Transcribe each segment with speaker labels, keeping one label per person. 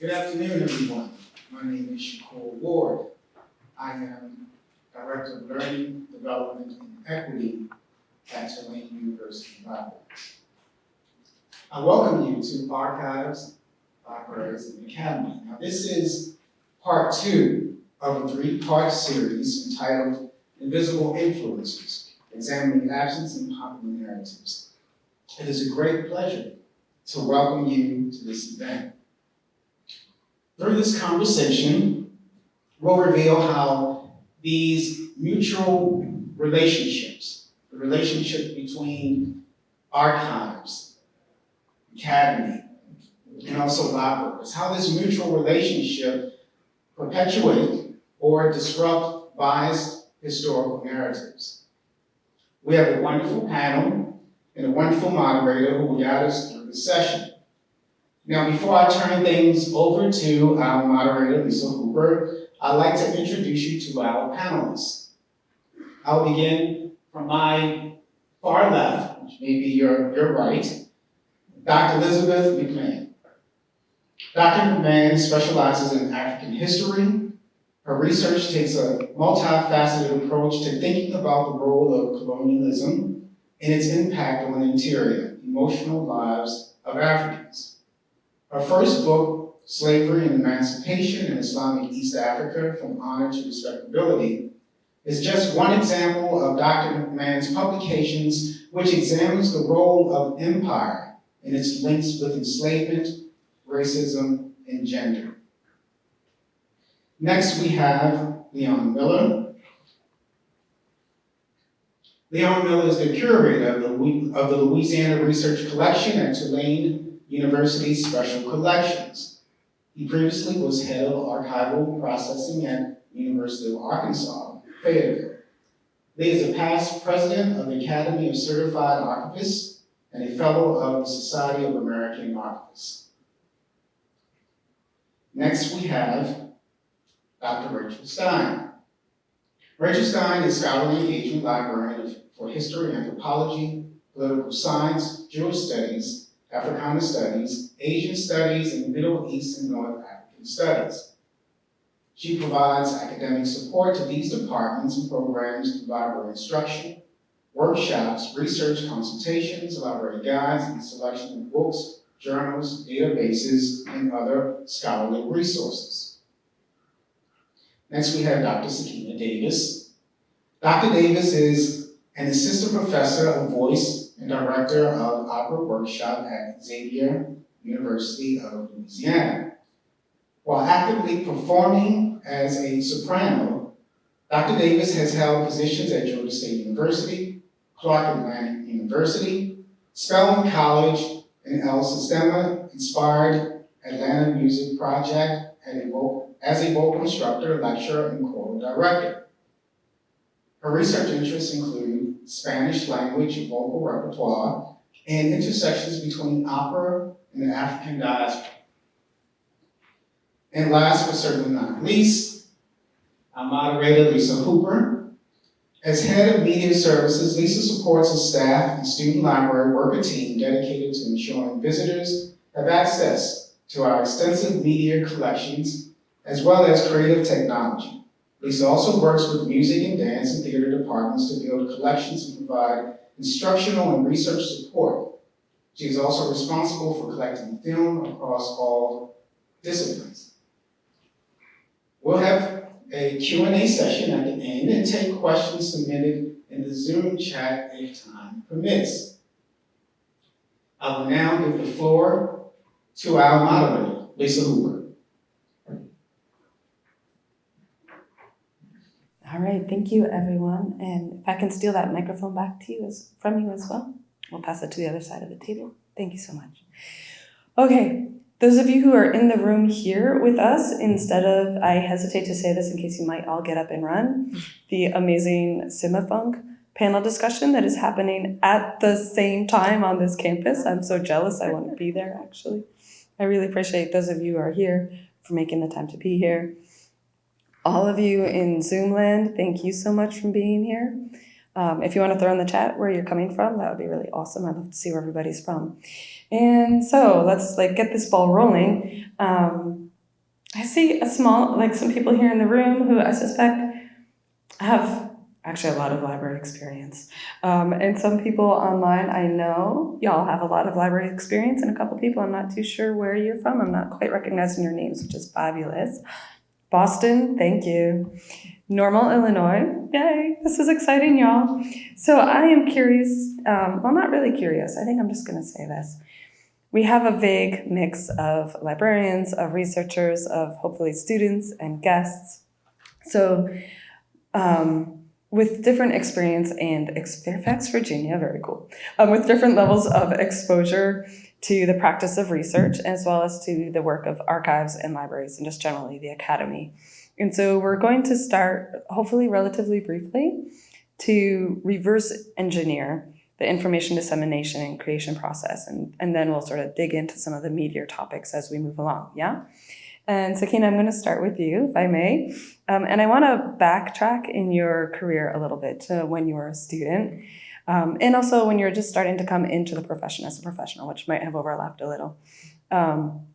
Speaker 1: Good afternoon, everyone. My name is Shakur Ward. I am Director of Learning, Development, and Equity at Tulane University Library. I welcome you to Archives, Libraries, and Academy. Now, this is part two of a three-part series entitled Invisible Influences, Examining Absence and Popular Narratives. It is a great pleasure to welcome you to this event. Through this conversation, we'll reveal how these mutual relationships, the relationship between archives, academy, and also libraries, how this mutual relationship perpetuate or disrupt biased historical narratives. We have a wonderful panel and a wonderful moderator who will guide us through the session. Now, before I turn things over to our moderator, Lisa Hooper, I'd like to introduce you to our panelists. I'll begin from my far left, which may be your, your right, Dr. Elizabeth McMahon. Dr. McMahon specializes in African history. Her research takes a multifaceted approach to thinking about the role of colonialism and its impact on the interior, emotional lives of Africans. Her first book, Slavery and Emancipation in Islamic East Africa, From Honor to Respectability, is just one example of Dr. McMahon's publications which examines the role of empire and its links with enslavement, racism, and gender. Next, we have Leon Miller. Leon Miller is the curator of the, of the Louisiana Research Collection at Tulane University Special Collections. He previously was head of archival processing at University of Arkansas, Fayetteville. He is a past president of the Academy of Certified Archivists and a fellow of the Society of American Archivists. Next, we have Dr. Rachel Stein. Rachel Stein is scholarly engagement librarian for history, anthropology, political science, Jewish studies, Africana studies, Asian studies, and Middle East and North African studies. She provides academic support to these departments and programs through library instruction, workshops, research consultations, library guides, and selection of books, journals, databases, and other scholarly resources. Next, we have Dr. Sakina Davis. Dr. Davis is an assistant professor of voice and director of opera workshop at Xavier University of Louisiana. While actively performing as a soprano, Dr. Davis has held positions at Georgia State University, Clark Atlanta University, Spelman College, and El Sistema Inspired Atlanta Music Project as a vocal instructor, lecturer, and choral director. Her research interests include Spanish language and vocal repertoire and intersections between opera and the African diaspora. And last but certainly not least, our moderator, Lisa Hooper. As head of media services, Lisa supports a staff and student library worker team dedicated to ensuring visitors have access to our extensive media collections as well as creative technology. Lisa also works with music and dance and theater departments to build collections and provide instructional and research support. She is also responsible for collecting film across all disciplines. We'll have a Q&A session at the end and take questions submitted in the Zoom chat if time permits. I will now give the floor to our moderator, Lisa Hooper.
Speaker 2: All right, thank you everyone. And if I can steal that microphone back to you as from you as well, we'll pass it to the other side of the table. Thank you so much. Okay, those of you who are in the room here with us, instead of, I hesitate to say this in case you might all get up and run, the amazing Cimafunk panel discussion that is happening at the same time on this campus. I'm so jealous, I want to be there actually. I really appreciate those of you who are here for making the time to be here. All of you in Zoom land, thank you so much for being here. Um, if you want to throw in the chat where you're coming from, that would be really awesome. I'd love to see where everybody's from. And so let's like get this ball rolling. Um, I see a small, like some people here in the room who I suspect have actually a lot of library experience. Um, and some people online, I know y'all have a lot of library experience, and a couple people, I'm not too sure where you're from. I'm not quite recognizing your names, which is fabulous. Boston, thank you. Normal, Illinois, yay, this is exciting, y'all. So I am curious, um, well, not really curious, I think I'm just gonna say this. We have a vague mix of librarians, of researchers, of hopefully students and guests. So um, with different experience and ex- Fairfax, Virginia, very cool, um, with different levels of exposure to the practice of research as well as to the work of archives and libraries and just generally the academy. And so we're going to start, hopefully relatively briefly, to reverse engineer the information dissemination and creation process. And, and then we'll sort of dig into some of the meatier topics as we move along, yeah? And Sakina, I'm going to start with you, if I may. Um, and I want to backtrack in your career a little bit to when you were a student. Um, and also when you're just starting to come into the profession as a professional, which might have overlapped a little. Um,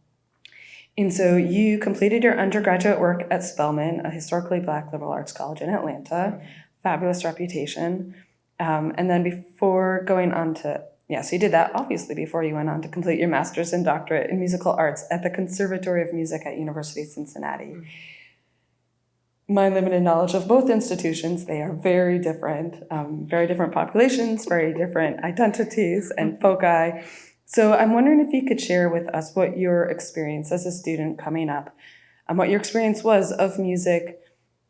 Speaker 2: and so you completed your undergraduate work at Spelman, a historically black liberal arts college in Atlanta, fabulous reputation. Um, and then before going on to, yeah, so you did that obviously before you went on to complete your master's and doctorate in musical arts at the Conservatory of Music at University of Cincinnati. My limited knowledge of both institutions, they are very different, um, very different populations, very different identities and foci. So I'm wondering if you could share with us what your experience as a student coming up, and what your experience was of music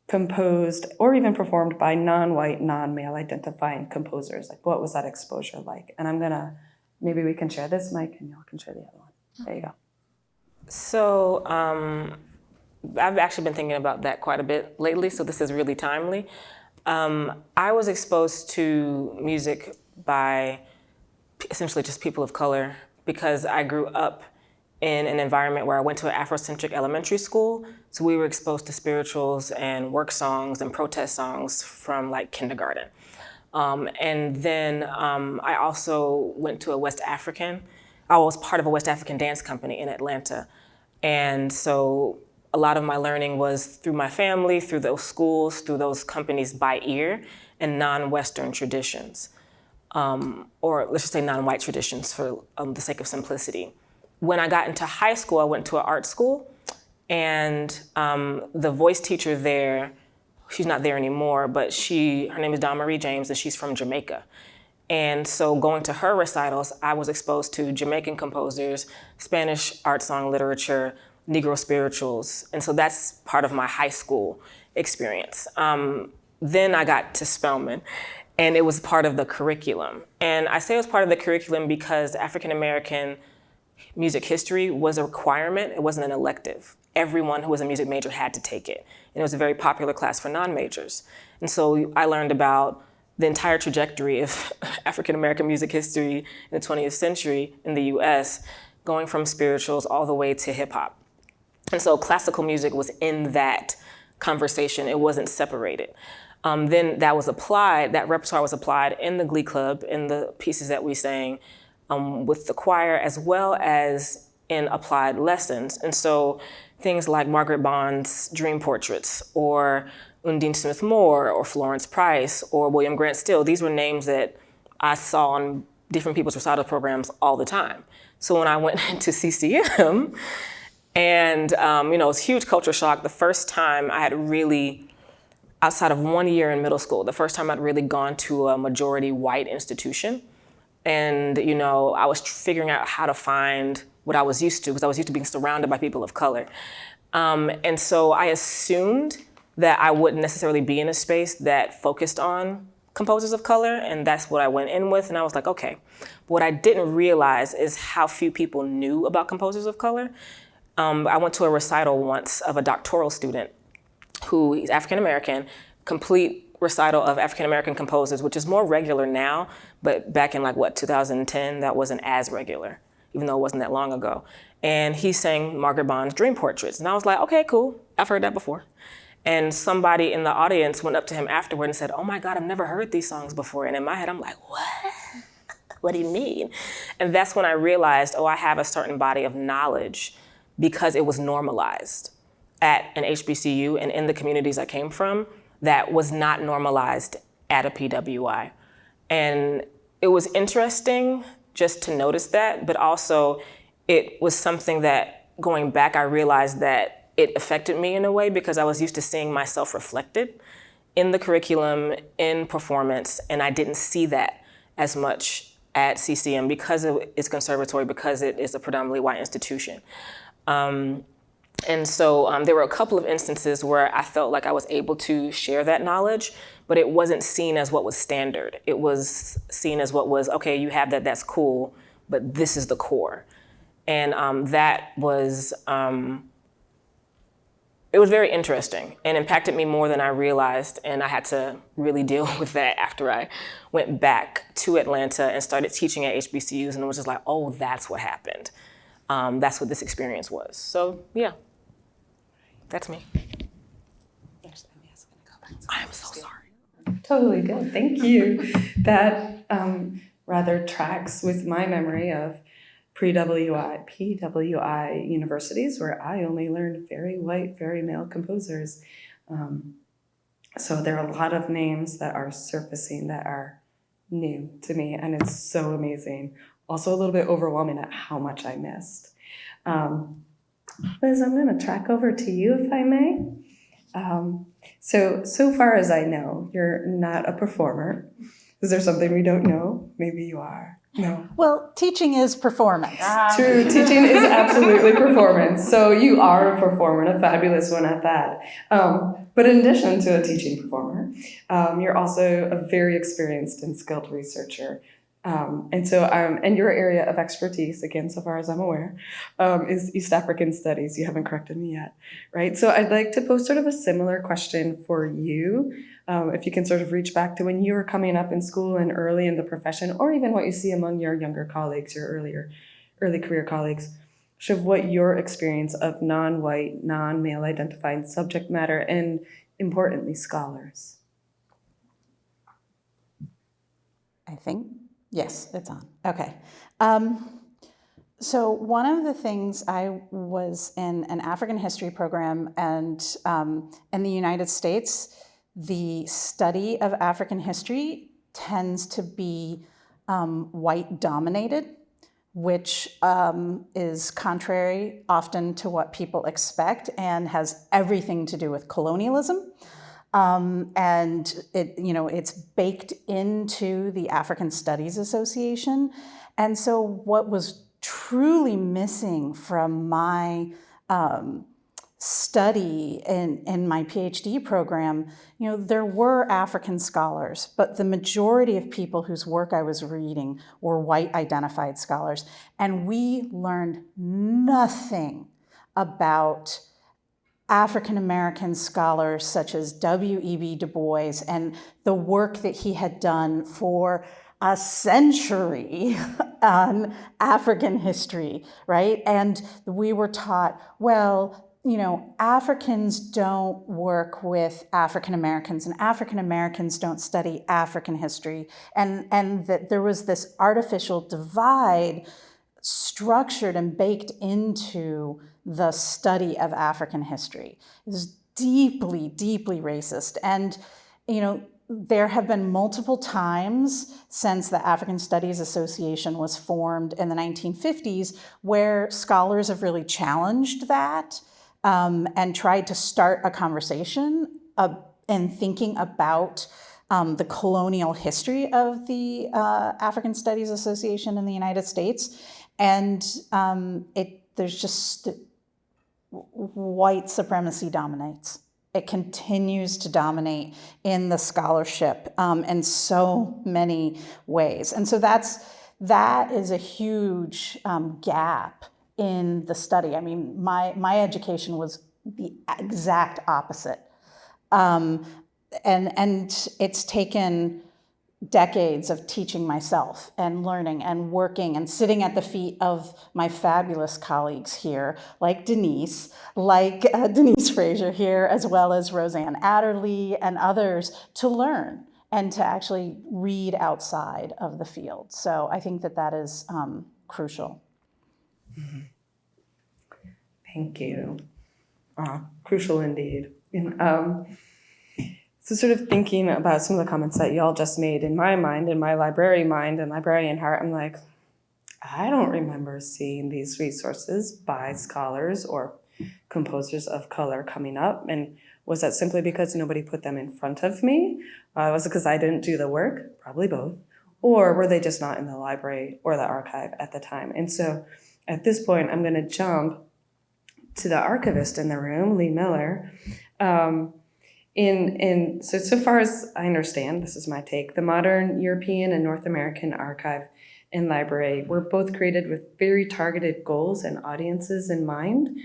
Speaker 2: composed or even performed by non-white, non-male identifying composers. Like what was that exposure like? And I'm gonna, maybe we can share this mic and y'all can share the other one. There you go.
Speaker 3: So um, I've actually been thinking about that quite a bit lately, so this is really timely. Um, I was exposed to music by essentially just people of color because I grew up in an environment where I went to an Afrocentric elementary school. So we were exposed to spirituals and work songs and protest songs from like kindergarten. Um, and then um, I also went to a West African, I was part of a West African dance company in Atlanta. And so a lot of my learning was through my family, through those schools, through those companies by ear and non-Western traditions. Um, or let's just say non-white traditions for um, the sake of simplicity when I got into high school, I went to an art school, and um, the voice teacher there, she's not there anymore, but she, her name is Dawn Marie James, and she's from Jamaica. And so going to her recitals, I was exposed to Jamaican composers, Spanish art song literature, Negro spirituals. And so that's part of my high school experience. Um, then I got to Spelman and it was part of the curriculum. And I say it was part of the curriculum because African American music history was a requirement, it wasn't an elective. Everyone who was a music major had to take it. And it was a very popular class for non-majors. And so I learned about the entire trajectory of African American music history in the 20th century in the US, going from spirituals all the way to hip hop. And so classical music was in that conversation, it wasn't separated. Um, then that was applied, that repertoire was applied in the Glee Club, in the pieces that we sang, um, with the choir as well as in applied lessons. And so things like Margaret Bonds' Dream Portraits or Undine Smith Moore or Florence Price or William Grant Still, these were names that I saw on different people's recital programs all the time. So when I went into CCM, and um, you know, it was huge culture shock. The first time I had really, outside of one year in middle school, the first time I'd really gone to a majority white institution and you know I was figuring out how to find what I was used to because I was used to being surrounded by people of color. Um, and so I assumed that I wouldn't necessarily be in a space that focused on composers of color, and that's what I went in with, and I was like, okay. What I didn't realize is how few people knew about composers of color. Um, I went to a recital once of a doctoral student who is African American, complete recital of African American composers, which is more regular now, but back in like what, 2010, that wasn't as regular, even though it wasn't that long ago. And he sang Margaret Bonds' Dream Portraits. And I was like, okay, cool, I've heard that before. And somebody in the audience went up to him afterward and said, oh my God, I've never heard these songs before. And in my head, I'm like, what? what do you mean? And that's when I realized, oh, I have a certain body of knowledge because it was normalized at an HBCU and in the communities I came from that was not normalized at a PWI. And it was interesting just to notice that, but also it was something that going back, I realized that it affected me in a way because I was used to seeing myself reflected in the curriculum, in performance, and I didn't see that as much at CCM because its conservatory, because it is a predominantly white institution. Um, and so um, there were a couple of instances where I felt like I was able to share that knowledge, but it wasn't seen as what was standard. It was seen as what was, okay, you have that, that's cool, but this is the core. And um, that was, um, it was very interesting and impacted me more than I realized. And I had to really deal with that after I went back to Atlanta and started teaching at HBCUs and it was just like, oh, that's what happened. Um, that's what this experience was. So yeah, that's me. I'm so sorry.
Speaker 2: Totally good. Thank you. that um, rather tracks with my memory of pre-WI, PWI universities where I only learned very white, very male composers. Um, so there are a lot of names that are surfacing that are new to me, and it's so amazing. Also, a little bit overwhelming at how much I missed. Um, Liz, I'm going to track over to you if I may. Um, so, so far as I know, you're not a performer. Is there something we don't know? Maybe you are. No.
Speaker 4: Well, teaching is performance.
Speaker 2: True, teaching is absolutely performance. So you are a performer, and a fabulous one at that. Um, but in addition to a teaching performer, um, you're also a very experienced and skilled researcher. Um, and so, um, and your area of expertise, again, so far as I'm aware, um, is East African studies. You haven't corrected me yet, right? So I'd like to pose sort of a similar question for you. Um, if you can sort of reach back to when you were coming up in school and early in the profession, or even what you see among your younger colleagues, your earlier, early career colleagues, sort of what your experience of non-white, non-male identified subject matter, and importantly, scholars.
Speaker 4: I think, yes, it's on. Okay. Um, so one of the things I was in an African history program and um, in the United States, the study of African history tends to be um, white dominated, which um, is contrary often to what people expect and has everything to do with colonialism. Um, and it, you know, it's baked into the African Studies Association. And so what was truly missing from my um, study in, in my PhD program, you know, there were African scholars, but the majority of people whose work I was reading were white identified scholars. And we learned nothing about African American scholars such as W.E.B. Du Bois and the work that he had done for a century on African history, right? And we were taught, well, you know, Africans don't work with African Americans and African Americans don't study African history. And, and that there was this artificial divide structured and baked into the study of African history. Is deeply, deeply racist. And, you know, there have been multiple times since the African Studies Association was formed in the 1950s where scholars have really challenged that um, and tried to start a conversation uh, thinking about um, the colonial history of the uh, African Studies Association in the United States. And um, it, there's just white supremacy dominates. It continues to dominate in the scholarship um, in so many ways. And so that's, that is a huge um, gap in the study. I mean, my, my education was the exact opposite. Um, and, and it's taken decades of teaching myself and learning and working and sitting at the feet of my fabulous colleagues here, like Denise, like uh, Denise Frazier here, as well as Rosanne Adderley and others to learn and to actually read outside of the field. So I think that that is um, crucial.
Speaker 2: Thank you. Uh, crucial indeed. And, um, so sort of thinking about some of the comments that y'all just made in my mind, in my library mind and librarian heart, I'm like, I don't remember seeing these resources by scholars or composers of color coming up. And was that simply because nobody put them in front of me? Uh, was it because I didn't do the work? Probably both. Or were they just not in the library or the archive at the time? And so at this point, I'm going to jump to the archivist in the room, Lee Miller. Um, in, in so, so far as I understand, this is my take, the modern European and North American archive and library were both created with very targeted goals and audiences in mind.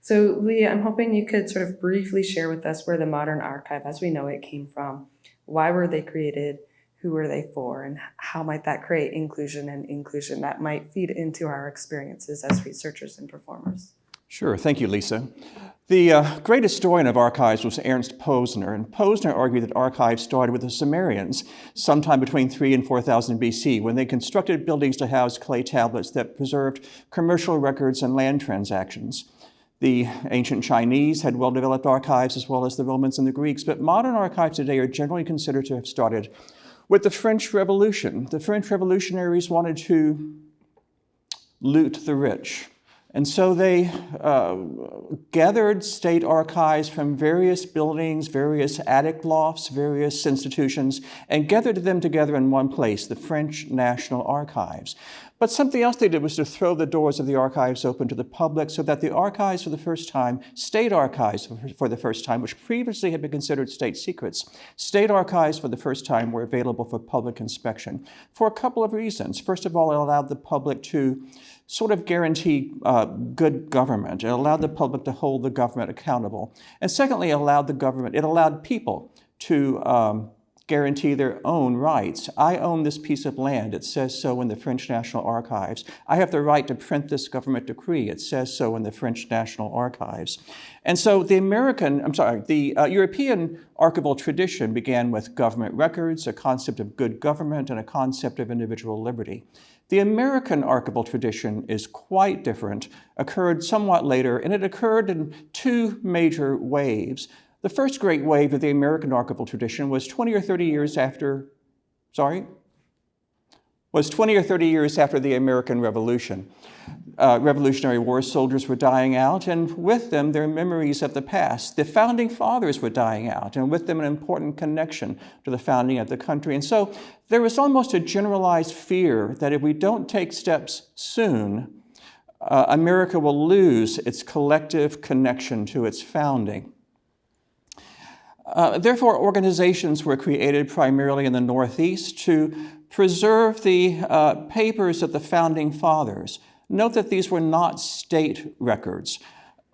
Speaker 2: So Lee, I'm hoping you could sort of briefly share with us where the modern archive as we know it came from. Why were they created? Who were they for? And how might that create inclusion and inclusion that might feed into our experiences as researchers and performers?
Speaker 5: Sure, thank you, Lisa. The uh, great historian of archives was Ernst Posner, and Posner argued that archives started with the Sumerians sometime between 3 and 4000 BC when they constructed buildings to house clay tablets that preserved commercial records and land transactions. The ancient Chinese had well-developed archives as well as the Romans and the Greeks, but modern archives today are generally considered to have started with the French Revolution. The French revolutionaries wanted to loot the rich. And so they uh, gathered state archives from various buildings, various attic lofts, various institutions, and gathered them together in one place, the French National Archives. But something else they did was to throw the doors of the archives open to the public so that the archives for the first time, state archives for the first time, which previously had been considered state secrets, state archives for the first time were available for public inspection for a couple of reasons. First of all, it allowed the public to sort of guarantee uh, good government. It allowed the public to hold the government accountable. And secondly, it allowed the government, it allowed people to um, guarantee their own rights. I own this piece of land. It says so in the French National Archives. I have the right to print this government decree. It says so in the French National Archives. And so the American, I'm sorry, the uh, European archival tradition began with government records, a concept of good government, and a concept of individual liberty. The American archival tradition is quite different, occurred somewhat later, and it occurred in two major waves. The first great wave of the American archival tradition was 20 or 30 years after, sorry, was 20 or 30 years after the American Revolution. Uh, Revolutionary War soldiers were dying out, and with them, their memories of the past. The founding fathers were dying out, and with them, an important connection to the founding of the country. And so there was almost a generalized fear that if we don't take steps soon, uh, America will lose its collective connection to its founding. Uh, therefore, organizations were created primarily in the Northeast to preserve the uh, papers of the Founding Fathers. Note that these were not state records.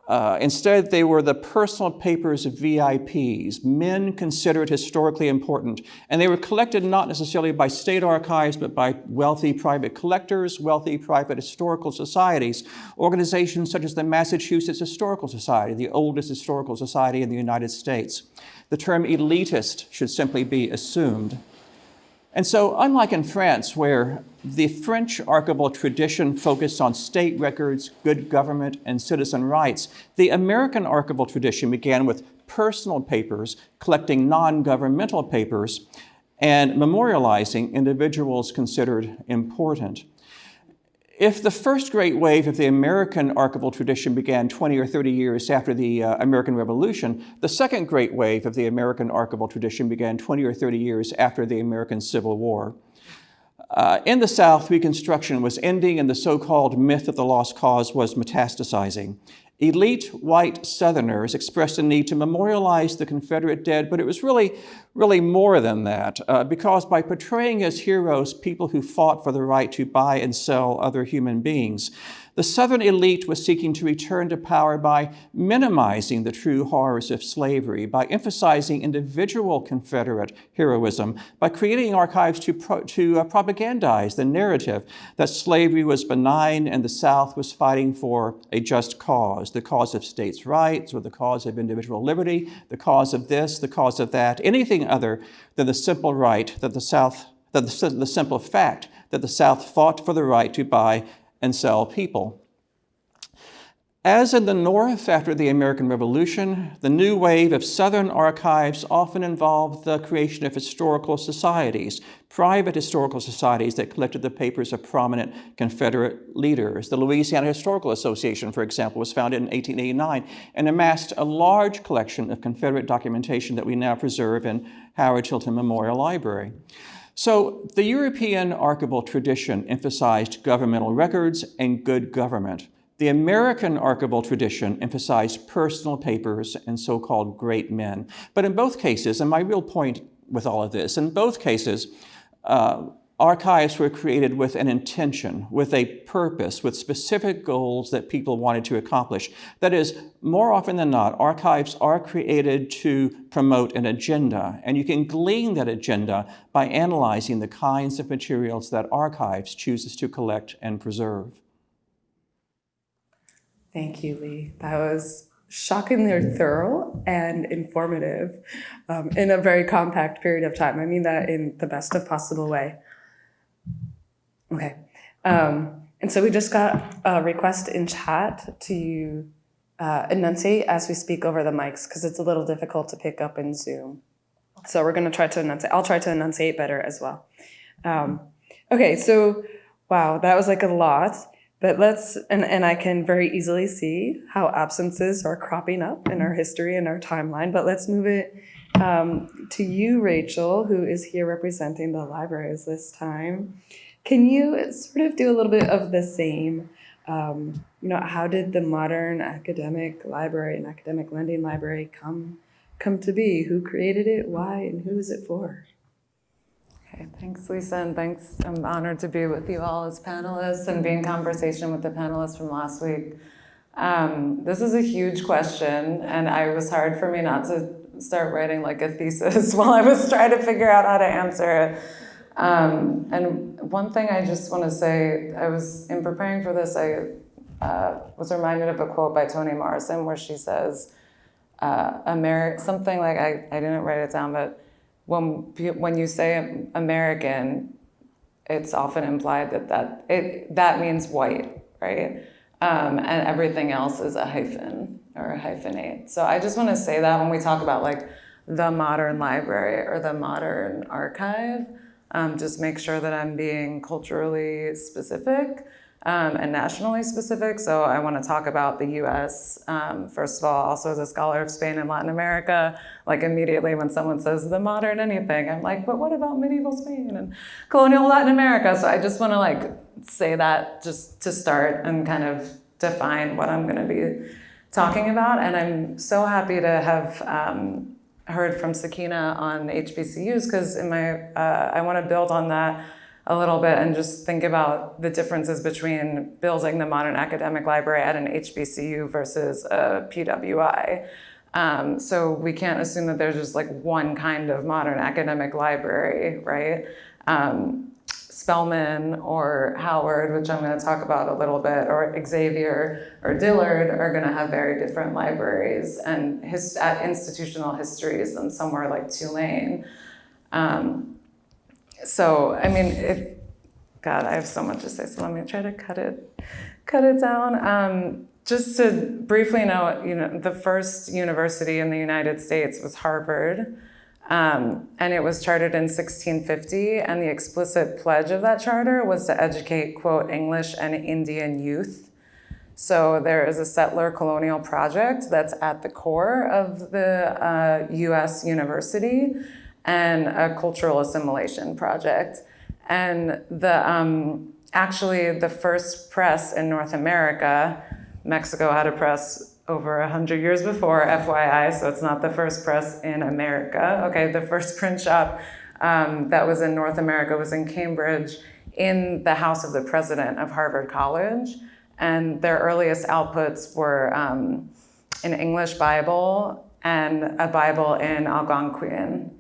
Speaker 5: Uh, instead, they were the personal papers of VIPs, men considered historically important. And they were collected not necessarily by state archives, but by wealthy private collectors, wealthy private historical societies, organizations such as the Massachusetts Historical Society, the oldest historical society in the United States. The term elitist should simply be assumed. And so, unlike in France, where the French archival tradition focused on state records, good government, and citizen rights, the American archival tradition began with personal papers, collecting non-governmental papers, and memorializing individuals considered important. If the first great wave of the American archival tradition began 20 or 30 years after the uh, American Revolution, the second great wave of the American archival tradition began 20 or 30 years after the American Civil War. Uh, in the South, Reconstruction was ending and the so-called myth of the lost cause was metastasizing. Elite white Southerners expressed a need to memorialize the Confederate dead, but it was really, really more than that, uh, because by portraying as heroes people who fought for the right to buy and sell other human beings, the Southern elite was seeking to return to power by minimizing the true horrors of slavery, by emphasizing individual Confederate heroism, by creating archives to, pro to uh, propagandize the narrative that slavery was benign and the South was fighting for a just cause, the cause of states' rights or the cause of individual liberty, the cause of this, the cause of that, anything other than the simple right that the South, that the, the simple fact that the South fought for the right to buy and sell people. As in the North after the American Revolution, the new wave of Southern archives often involved the creation of historical societies, private historical societies that collected the papers of prominent Confederate leaders. The Louisiana Historical Association, for example, was founded in 1889 and amassed a large collection of Confederate documentation that we now preserve in Howard Tilton Memorial Library. So the European archival tradition emphasized governmental records and good government. The American archival tradition emphasized personal papers and so-called great men. But in both cases, and my real point with all of this, in both cases, uh, archives were created with an intention, with a purpose, with specific goals that people wanted to accomplish. That is, more often than not, archives are created to promote an agenda, and you can glean that agenda by analyzing the kinds of materials that archives chooses to collect and preserve.
Speaker 2: Thank you, Lee. That was shockingly thorough and informative um, in a very compact period of time. I mean that in the best of possible way. Okay. Um, and so we just got a request in chat to uh, enunciate as we speak over the mics because it's a little difficult to pick up in Zoom. So we're going to try to enunciate. I'll try to enunciate better as well. Um, okay, so wow, that was like a lot. But let's, and, and I can very easily see how absences are cropping up in our history and our timeline, but let's move it um, to you, Rachel, who is here representing the libraries this time. Can you sort of do a little bit of the same? Um, you know, how did the modern academic library and academic lending library come come to be? Who created it? Why? And who is it for?
Speaker 6: Okay, thanks, Lisa, and thanks. I'm honored to be with you all as panelists and be in conversation with the panelists from last week. Um, this is a huge question, and I was hard for me not to start writing like a thesis while I was trying to figure out how to answer it. Um, and one thing I just want to say, I was in preparing for this, I uh, was reminded of a quote by Toni Morrison where she says, uh, Ameri- something like I, I didn't write it down, but when when you say American, it's often implied that that it that means white, right? Um, and everything else is a hyphen or a hyphenate. So I just want to say that when we talk about like the modern library or the modern archive, um, just make sure that I'm being culturally specific um, and nationally specific. So I want to talk about the US, um, first of all, also as a scholar of Spain and Latin America. Like immediately when someone says the modern anything, I'm like, but what about medieval Spain and colonial Latin America? So I just want to like say that just to start and kind of define what I'm going to be talking about. And I'm so happy to have um, heard from Sakina on HBCUs because in my, uh, I want to build on that a little bit and just think about the differences between building the modern academic library at an HBCU versus a PWI. Um, so we can't assume that there's just like one kind of modern academic library, right? Um, Spelman or Howard, which I'm going to talk about a little bit, or Xavier or Dillard are going to have very different libraries and his, institutional histories than somewhere like Tulane. Um, so I mean, if God, I have so much to say, so let me try to cut it, cut it down. Um, just to briefly note, you know, the first university in the United States was Harvard, um, and it was chartered in 1650. And the explicit pledge of that charter was to educate, quote, English and Indian youth. So there is a settler colonial project that's at the core of the uh, U.S. university and a cultural assimilation project. And the um, actually the first press in North America, Mexico had a press over 100 years before, FYI, so it's not the first press in America. Okay, the first print shop um, that was in North America was in Cambridge in the house of the president of Harvard College. And their earliest outputs were um, an English Bible and a Bible in Algonquian.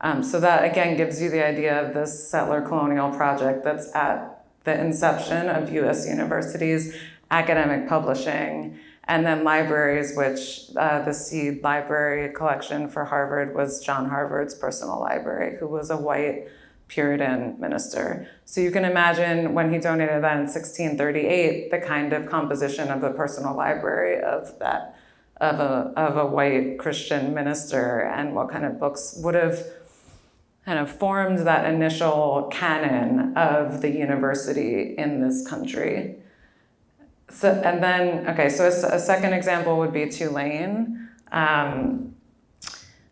Speaker 6: Um, so that again gives you the idea of this settler colonial project that's at the inception of US universities, academic publishing, and then libraries, which uh, the seed library collection for Harvard was John Harvard's personal library, who was a white Puritan minister. So you can imagine when he donated that in 1638, the kind of composition of the personal library of that of a of a white Christian minister and what kind of books would have kind of formed that initial canon of the university in this country. So, and then, okay, so a second example would be Tulane. Um,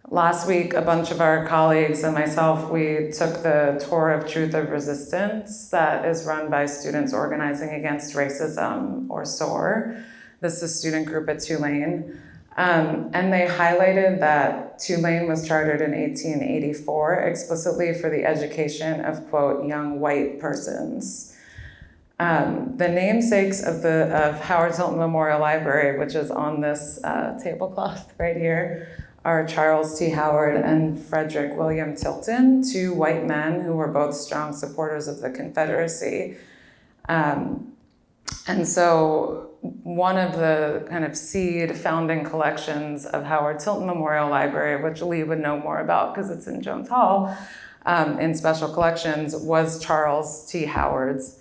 Speaker 6: last week, a bunch of our colleagues and myself, we took the tour of Truth of Resistance that is run by Students Organizing Against Racism, or SOAR. This is a student group at Tulane. Um, and they highlighted that Tulane was chartered in 1884 explicitly for the education of, quote, young white persons. Um, the namesakes of the of Howard Tilton Memorial Library, which is on this uh, tablecloth right here, are Charles T. Howard and Frederick William Tilton, two white men who were both strong supporters of the Confederacy. Um, and so, one of the kind of seed founding collections of Howard Tilton Memorial Library, which Lee would know more about because it's in Jones Hall, um, in special collections, was Charles T. Howard's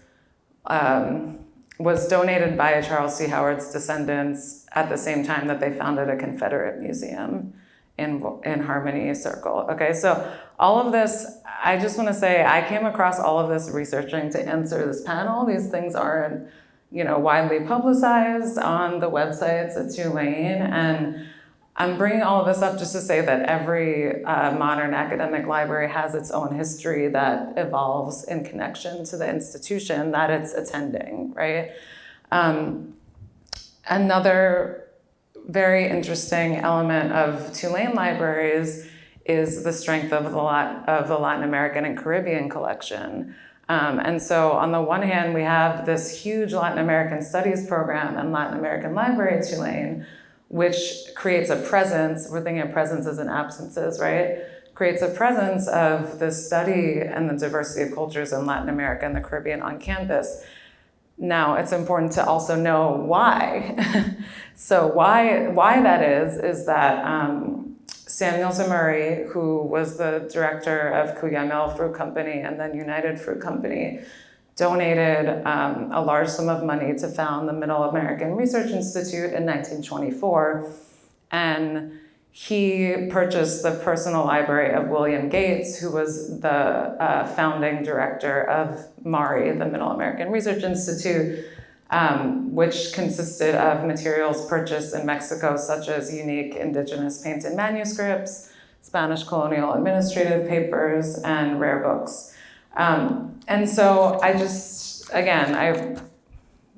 Speaker 6: um, was donated by Charles T. Howard's descendants at the same time that they founded a Confederate museum in, in Harmony Circle. Okay, so all of this, I just want to say, I came across all of this researching to answer this panel. These things aren't, you know, widely publicized on the websites at Tulane, and I'm bringing all of this up just to say that every uh, modern academic library has its own history that evolves in connection to the institution that it's attending, right? Um, another very interesting element of Tulane libraries is the strength of the, Lat- of the Latin American and Caribbean collection. Um, and so, on the one hand, we have this huge Latin American studies program and Latin American library at Tulane, which creates a presence. We're thinking of presences and absences, right? Creates a presence of the study and the diversity of cultures in Latin America and the Caribbean on campus. Now, it's important to also know why. so, why why that is is that um, Samuel Zemurray, who was the director of Cuyamel Fruit Company and then United Fruit Company, donated um, a large sum of money to found the Middle American Research Institute in 1924. And he purchased the personal library of William Gates, who was the uh, founding director of MARI, the Middle American Research Institute, um, which consisted of materials purchased in Mexico, such as unique indigenous painted manuscripts, Spanish colonial administrative papers, and rare books. Um, and so I just, again, I,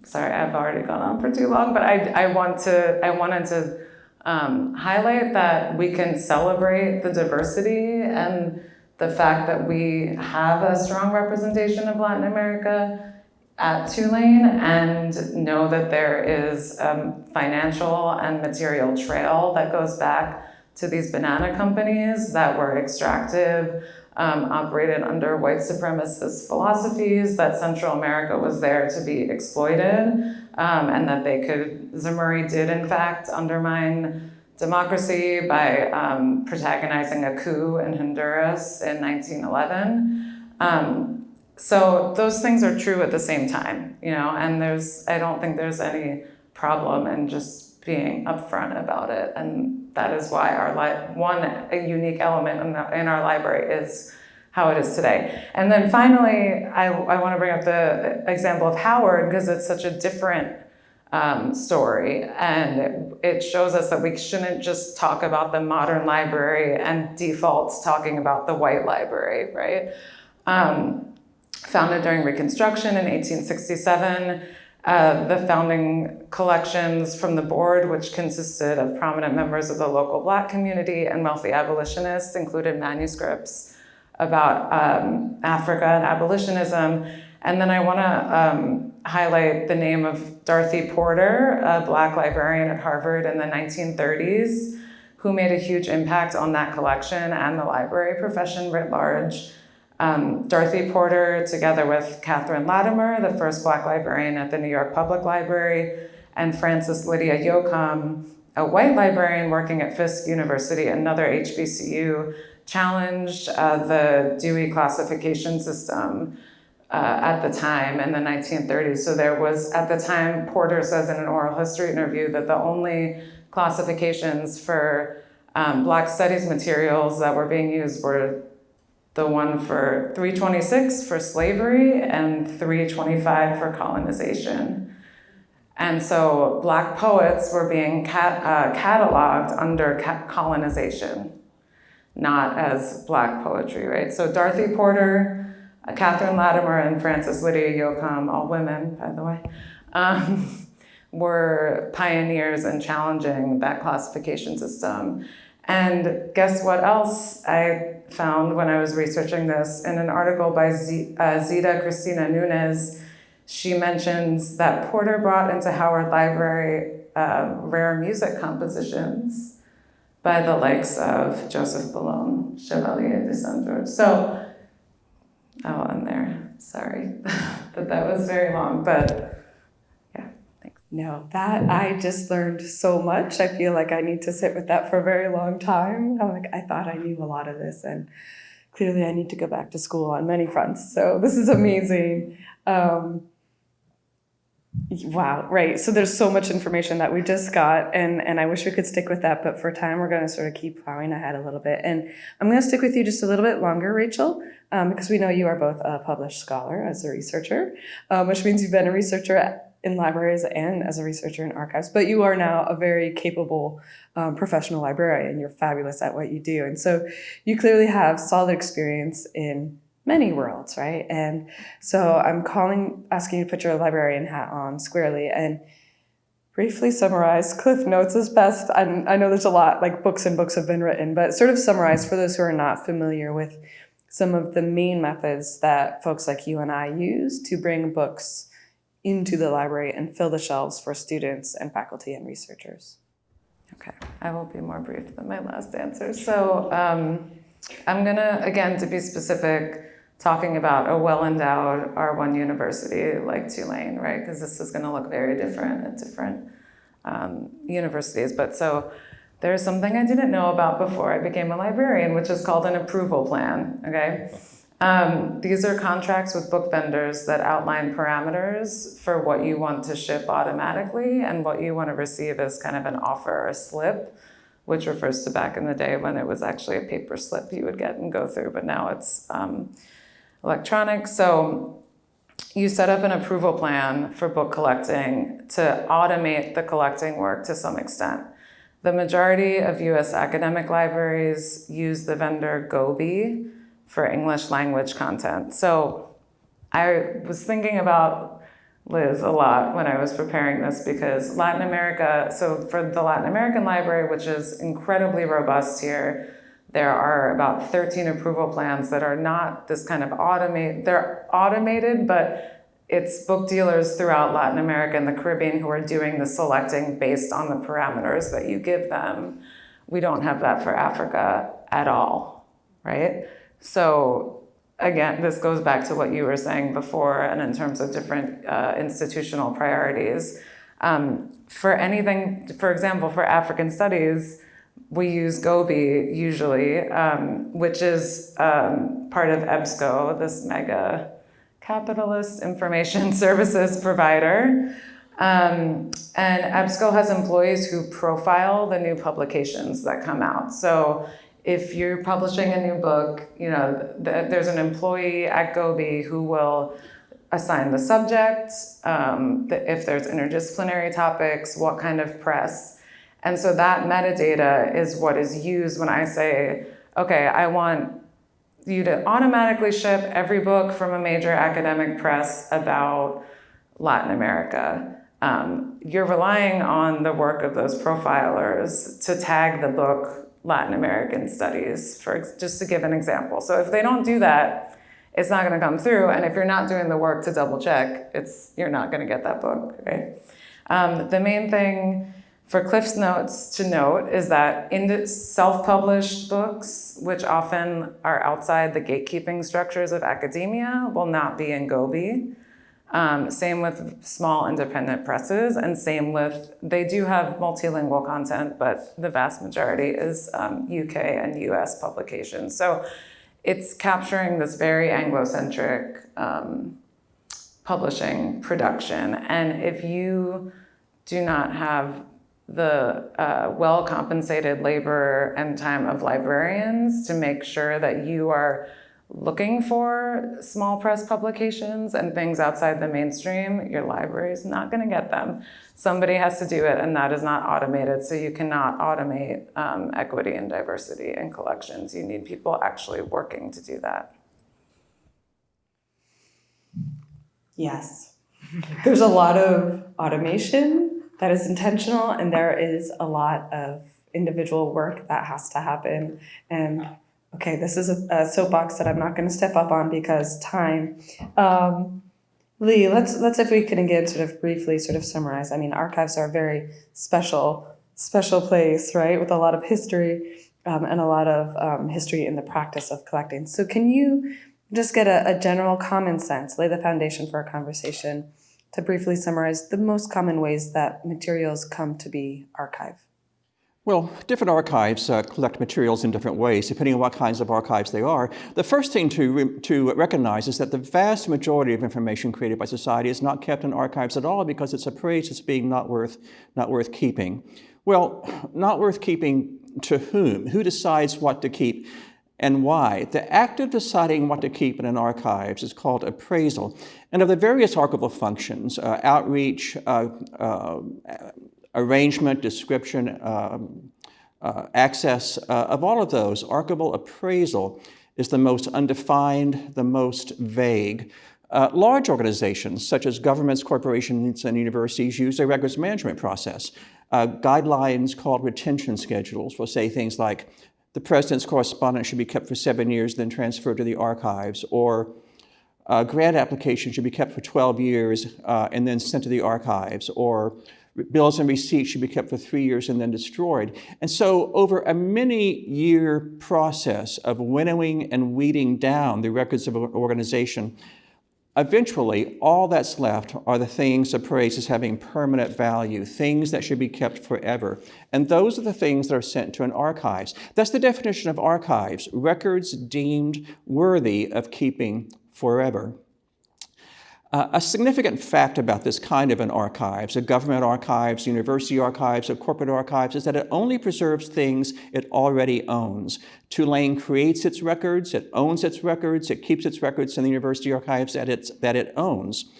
Speaker 6: sorry, I've already gone on for too long, but I, I want to, I wanted to um, highlight that we can celebrate the diversity and the fact that we have a strong representation of Latin America at Tulane and know that there is a financial and material trail that goes back to these banana companies that were extractive, um, operated under white supremacist philosophies, that Central America was there to be exploited, um, and that they could, Zemurray did in fact undermine democracy by um, protagonizing a coup in Honduras in 1911. Um, so those things are true at the same time, you know, and there's, I don't think there's any problem in just being upfront about it. And that is why our li- one unique element in, the, in our library is how it is today. And then finally, I, I want to bring up the example of Howard because it's such a different um, story. And it, it shows us that we shouldn't just talk about the modern library and default talking about the white library, right? Um, founded during Reconstruction in 1867. Uh, the founding collections from the board, which consisted of prominent members of the local black community and wealthy abolitionists, included manuscripts about um, Africa and abolitionism. And then I want to um, highlight the name of Dorothy Porter, a black librarian at Harvard in the 1930s, who made a huge impact on that collection and the library profession writ large. Um, Dorothy Porter, together with Catherine Latimer, the first Black librarian at the New York Public Library, and Frances Lydia Yocum, a white librarian working at Fisk University, another HBCU, challenged uh, the Dewey classification system uh, at the time in the 1930s. So there was, at the time, Porter says in an oral history interview that the only classifications for um, Black studies materials that were being used were the one for 326 for slavery and 325 for colonization. And so Black poets were being cat, uh, cataloged under ca- colonization, not as Black poetry, right? So Dorothy Porter, uh, Catherine Latimer, and Frances Lydia Yoakum, all women, by the way, um, were pioneers in challenging that classification system. And guess what else I found when I was researching this? In an article by Z, uh, Zita Cristina Nunes, she mentions that Porter brought into Howard Library uh, rare music compositions by the likes of Joseph Boulogne, Chevalier de Saint-Georges. So, I'll end there. Sorry that that was very long, but
Speaker 2: No, that I just learned so much. I feel like I need to sit with that for a very long time. I'm like, I thought I knew a lot of this, and clearly I need to go back to school on many fronts. So this is amazing. Um, wow, right. So there's so much information that we just got, and and I wish we could stick with that, but for time, we're going to sort of keep plowing ahead a little bit. And I'm going to stick with you just a little bit longer, Rachel, um, because we know you are both a published scholar as a researcher, um, which means you've been a researcher in libraries and as a researcher in archives, but you are now a very capable um, professional librarian. You're fabulous at what you do. And so you clearly have solid experience in many worlds, right? And so I'm calling, asking you to put your librarian hat on squarely and briefly summarize Cliff Notes as best. I, I know there's a lot, like books and books have been written, but sort of summarize for those who are not familiar with some of the main methods that folks like you and I use to bring books into the library and fill the shelves for students and faculty and researchers.
Speaker 6: Okay, I will be more brief than my last answer. So um, I'm gonna, again, to be specific, talking about a well-endowed R1 university like Tulane, right? Because this is gonna look very different at different um, universities. But so there's something I didn't know about before I became a librarian, which is called an approval plan, okay? Um, these are contracts with book vendors that outline parameters for what you want to ship automatically and what you want to receive as kind of an offer or a slip, which refers to back in the day when it was actually a paper slip you would get and go through, but now it's um, electronic. So you set up an approval plan for book collecting to automate the collecting work to some extent. The majority of US academic libraries use the vendor Gobi for English language content. So I was thinking about Liz a lot when I was preparing this because Latin America, so for the Latin American library, which is incredibly robust here, there are about 13 approval plans that are not this kind of automate, they're automated, but it's book dealers throughout Latin America and the Caribbean who are doing the selecting based on the parameters that you give them. We don't have that for Africa at all, right? So again, this goes back to what you were saying before and in terms of different uh, institutional priorities. Um, for anything, for example, for African studies, we use Gobi usually, um, which is um, part of EBSCO, this mega capitalist information services provider. Um, and EBSCO has employees who profile the new publications that come out. So if you're publishing a new book, you know, th- there's an employee at Gobi who will assign the subject, um, if there's interdisciplinary topics, what kind of press. And so that metadata is what is used when I say, okay, I want you to automatically ship every book from a major academic press about Latin America. Um, you're relying on the work of those profilers to tag the book Latin American studies, for just to give an example. So if they don't do that, it's not going to come through. And if you're not doing the work to double check, it's you're not going to get that book, right? Um, the main thing for Cliff's Notes to note is that in self-published books, which often are outside the gatekeeping structures of academia, will not be in Gobi. Um, same with small independent presses, and same with, they do have multilingual content, but the vast majority is um, UK and US publications. So it's capturing this very Anglo-centric um, publishing production. And if you do not have the uh, well compensated labor and time of librarians to make sure that you are looking for small press publications and things outside the mainstream, your library is not going to get them. Somebody has to do it, and that is not automated. So you cannot automate um, equity and diversity in collections. You need people actually working to do that.
Speaker 2: Yes. There's a lot of automation that is intentional, and there is a lot of individual work that has to happen. And okay, this is a, a soapbox that I'm not going to step up on because time. Um, Lee, let's let's if we can again sort of briefly sort of summarize. I mean, archives are a very special special place, right, with a lot of history um, and a lot of um, history in the practice of collecting. So, can you just get a, a general common sense, lay the foundation for a conversation to briefly summarize the most common ways that materials come to be archived?
Speaker 5: Well, different archives uh, collect materials in different ways, depending on what kinds of archives they are. The first thing to, re- to recognize is that the vast majority of information created by society is not kept in archives at all because it's appraised as being not worth, not worth keeping. Well, not worth keeping to whom? Who decides what to keep? and why. The act of deciding what to keep in an archives is called appraisal. And of the various archival functions, uh, outreach, uh, uh, arrangement, description, um, uh, access, uh, of all of those, archival appraisal is the most undefined, the most vague. Uh, large organizations, such as governments, corporations, and universities, use a records management process. Uh, guidelines called retention schedules will say things like the president's correspondence should be kept for seven years, then transferred to the archives, or grant application should be kept for 12 years uh, and then sent to the archives, or bills and receipts should be kept for three years and then destroyed. And so, over a many year process of winnowing and weeding down the records of an organization, eventually all that's left are the things appraised as having permanent value, things that should be kept forever. And those are the things that are sent to an archives. That's the definition of archives records deemed worthy of keeping forever. Uh, a significant fact about this kind of an archives, a government archives, university archives, a corporate archives, is that it only preserves things it already owns. Tulane creates its records, it owns its records, it keeps its records in the university archives that, it's, that it owns.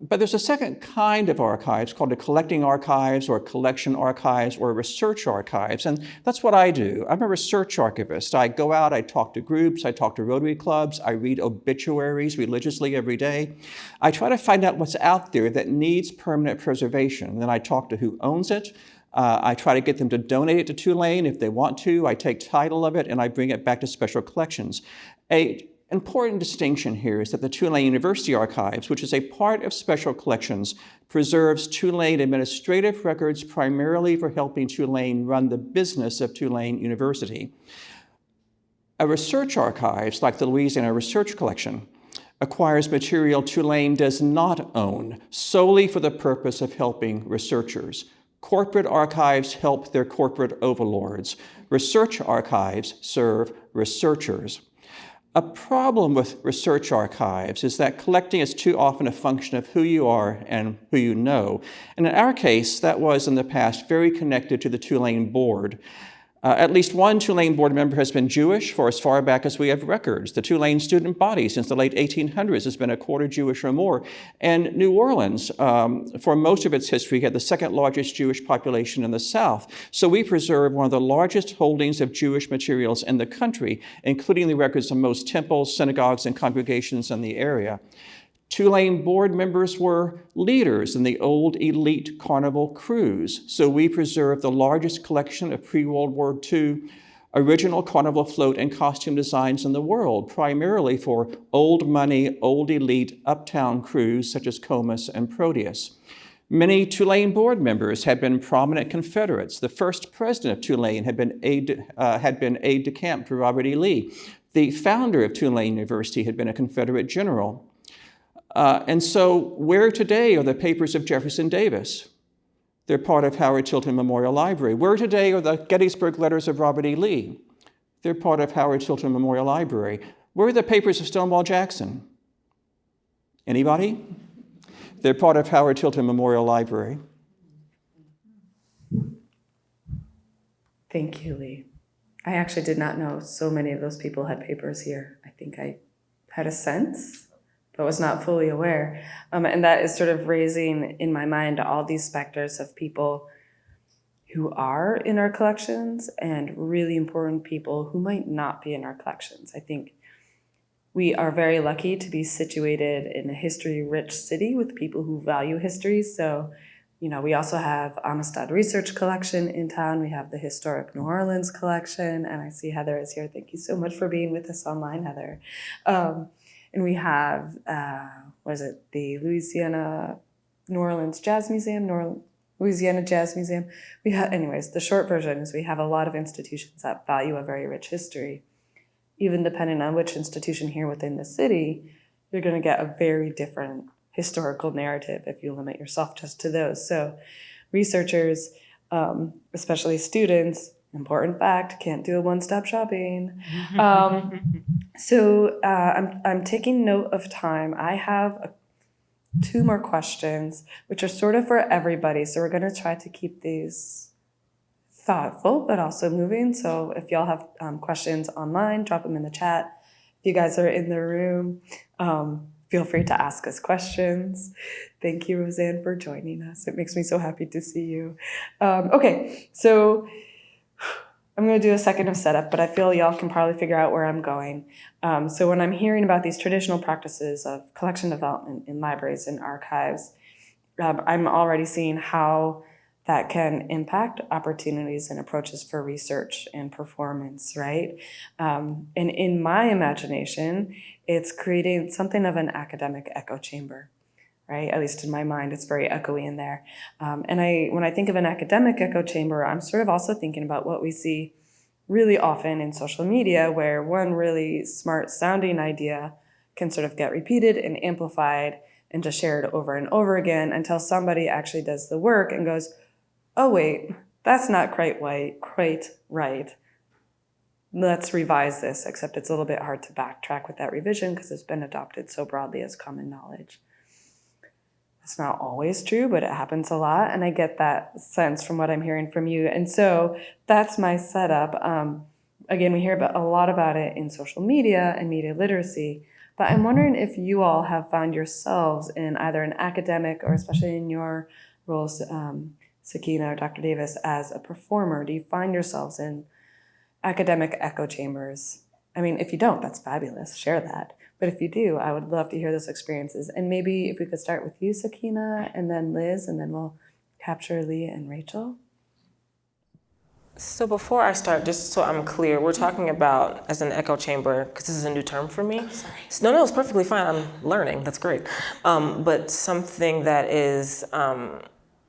Speaker 5: But there's a second kind of archives called a collecting archives or collection archives or research archives. And that's what I do. I'm a research archivist. I go out, I talk to groups, I talk to Rotary clubs, I read obituaries religiously every day. I try to find out what's out there that needs permanent preservation. And then I talk to who owns it. Uh, I try to get them to donate it to Tulane if they want to. I take title of it and I bring it back to special collections. A important distinction here is that the Tulane University Archives, which is a part of Special Collections, preserves Tulane administrative records primarily for helping Tulane run the business of Tulane University. A research archives, like the Louisiana Research Collection, acquires material Tulane does not own solely for the purpose of helping researchers. Corporate archives help their corporate overlords. Research archives serve researchers. A problem with research archives is that collecting is too often a function of who you are and who you know. And in our case, that was in the past very connected to the Tulane board. Uh, at least one Tulane board member has been Jewish for as far back as we have records. The Tulane student body since the late 1800s has been a quarter Jewish or more. And New Orleans, um, for most of its history, had the second largest Jewish population in the South. So we preserve one of the largest holdings of Jewish materials in the country, including the records of most temples, synagogues, and congregations in the area. Tulane board members were leaders in the old elite carnival krewes, so we preserve the largest collection of pre World War II original carnival float and costume designs in the world, primarily for old money, old elite uptown krewes such as Comus and Proteus. Many Tulane board members had been prominent Confederates. The first president of Tulane had been aide, uh, had been aide de camp to Robert E. Lee. The founder of Tulane University had been a Confederate general. Uh, and so where today are the papers of Jefferson Davis? They're part of Howard Tilton Memorial Library. Where today are the Gettysburg Letters of Robert E. Lee? They're part of Howard Tilton Memorial Library. Where are the papers of Stonewall Jackson? Anybody? They're part of Howard Tilton Memorial Library.
Speaker 2: Thank you, Lee. I actually did not know so many of those people had papers here. I think I had a sense, but was not fully aware. Um, and that is sort of raising in my mind all these specters of people who are in our collections and really important people who might not be in our collections. I think we are very lucky to be situated in a history rich city with people who value history. So, you know, we also have Amistad Research Collection in town. We have the Historic New Orleans Collection. And I see Heather is here. Thank you so much for being with us online, Heather. Um, and we have, uh, what is it, the Louisiana New Orleans Jazz Museum, Louisiana Jazz Museum. We have, anyways, the short version is we have a lot of institutions that value a very rich history. Even depending on which institution here within the city, you're going to get a very different historical narrative if you limit yourself just to those. So, researchers, um, especially students, important fact, can't do a one-stop shopping. Um, so uh, I'm I'm taking note of time. I have a, two more questions, which are sort of for everybody. So we're going to try to keep these thoughtful, but also moving. So if y'all have um, questions online, drop them in the chat. If you guys are in the room, um, feel free to ask us questions. Thank you, Rosanne, for joining us. It makes me so happy to see you. Um, okay, so I'm going to do a second of setup, but I feel y'all can probably figure out where I'm going. Um, so when I'm hearing about these traditional practices of collection development in libraries and archives, um, I'm already seeing how that can impact opportunities and approaches for research and performance, right? Um, and in my imagination, it's creating something of an academic echo chamber, right? At least in my mind, it's very echoey in there. Um, and I, when I think of an academic echo chamber, I'm sort of also thinking about what we see really often in social media, where one really smart sounding idea can sort of get repeated and amplified and just shared over and over again until somebody actually does the work and goes, oh wait, that's not quite right, quite right. Let's revise this, except it's a little bit hard to backtrack with that revision because it's been adopted so broadly as common knowledge. It's not always true, but it happens a lot, and I get that sense from what I'm hearing from you. And so that's my setup. Um, again, we hear about, a lot about it in social media and media literacy, but I'm wondering if you all have found yourselves in either an academic or especially in your roles um, Sakina or Dr. Davis, as a performer? Do you find yourselves in academic echo chambers? I mean, if you don't, that's fabulous. Share that. But if you do, I would love to hear those experiences. And maybe if we could start with you, Sakina, and then Liz, and then we'll capture Leah and Rachel.
Speaker 3: So before I start, just so I'm clear, we're talking about as an echo chamber, because this is a new term for me. No, no, it's perfectly fine. I'm learning. That's great. Um, but something that is um,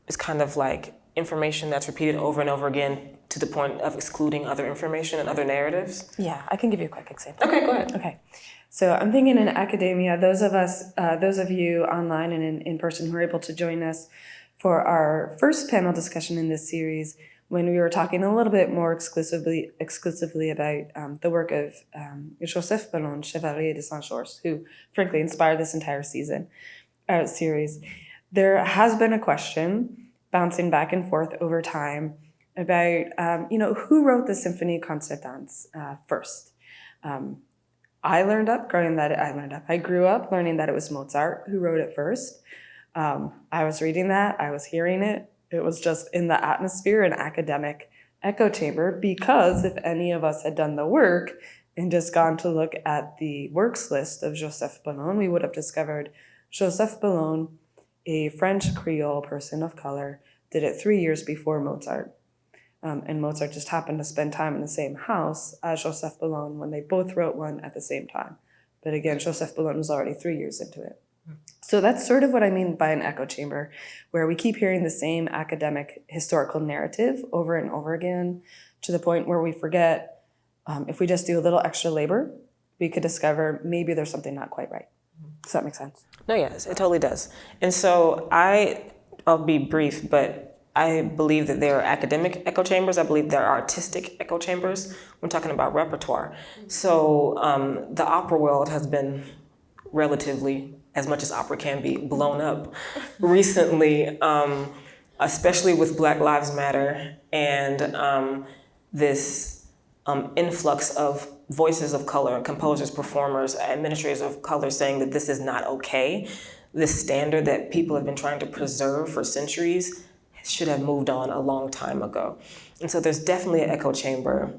Speaker 3: is kind of like information that's repeated over and over again to the point of excluding other information and other narratives?
Speaker 2: Yeah, I can give you a quick example.
Speaker 3: Okay, go ahead.
Speaker 2: Okay. So I'm thinking in academia, those of us, uh, those of you online and in, in person who are able to join us for our first panel discussion in this series, when we were talking a little bit more exclusively exclusively about um, the work of um, Joseph Bologne, Chevalier de Saint-Georges, who frankly inspired this entire season, uh, series, there has been a question bouncing back and forth over time about, um, you know, who wrote the Symphonie Concertante uh, first. Um, I learned up growing that I learned up. I grew up learning that it was Mozart who wrote it first. Um, I was reading that. I was hearing it. It was just in the atmosphere and academic echo chamber because if any of us had done the work and just gone to look at the works list of Joseph Bologne, we would have discovered Joseph Bologne a French Creole person of color, did it three years before Mozart. Um, and Mozart just happened to spend time in the same house as Joseph Bologne when they both wrote one at the same time. But again, Joseph Bologne was already three years into it. So that's sort of what I mean by an echo chamber, where we keep hearing the same academic historical narrative over and over again to the point where we forget um, if we just do a little extra labor, we could discover maybe there's something not quite right. Does that make sense?
Speaker 3: No, yes, it totally does. And so I, I'll be brief, but I believe that there are academic echo chambers. I believe there are artistic echo chambers. We're talking about repertoire. So um, the opera world has been relatively, as much as opera can be, blown up recently, um, especially with Black Lives Matter and um, this um, influx of voices of color, composers, performers, administrators of color saying that this is not okay. This standard that people have been trying to preserve for centuries should have moved on a long time ago. And so there's definitely an echo chamber.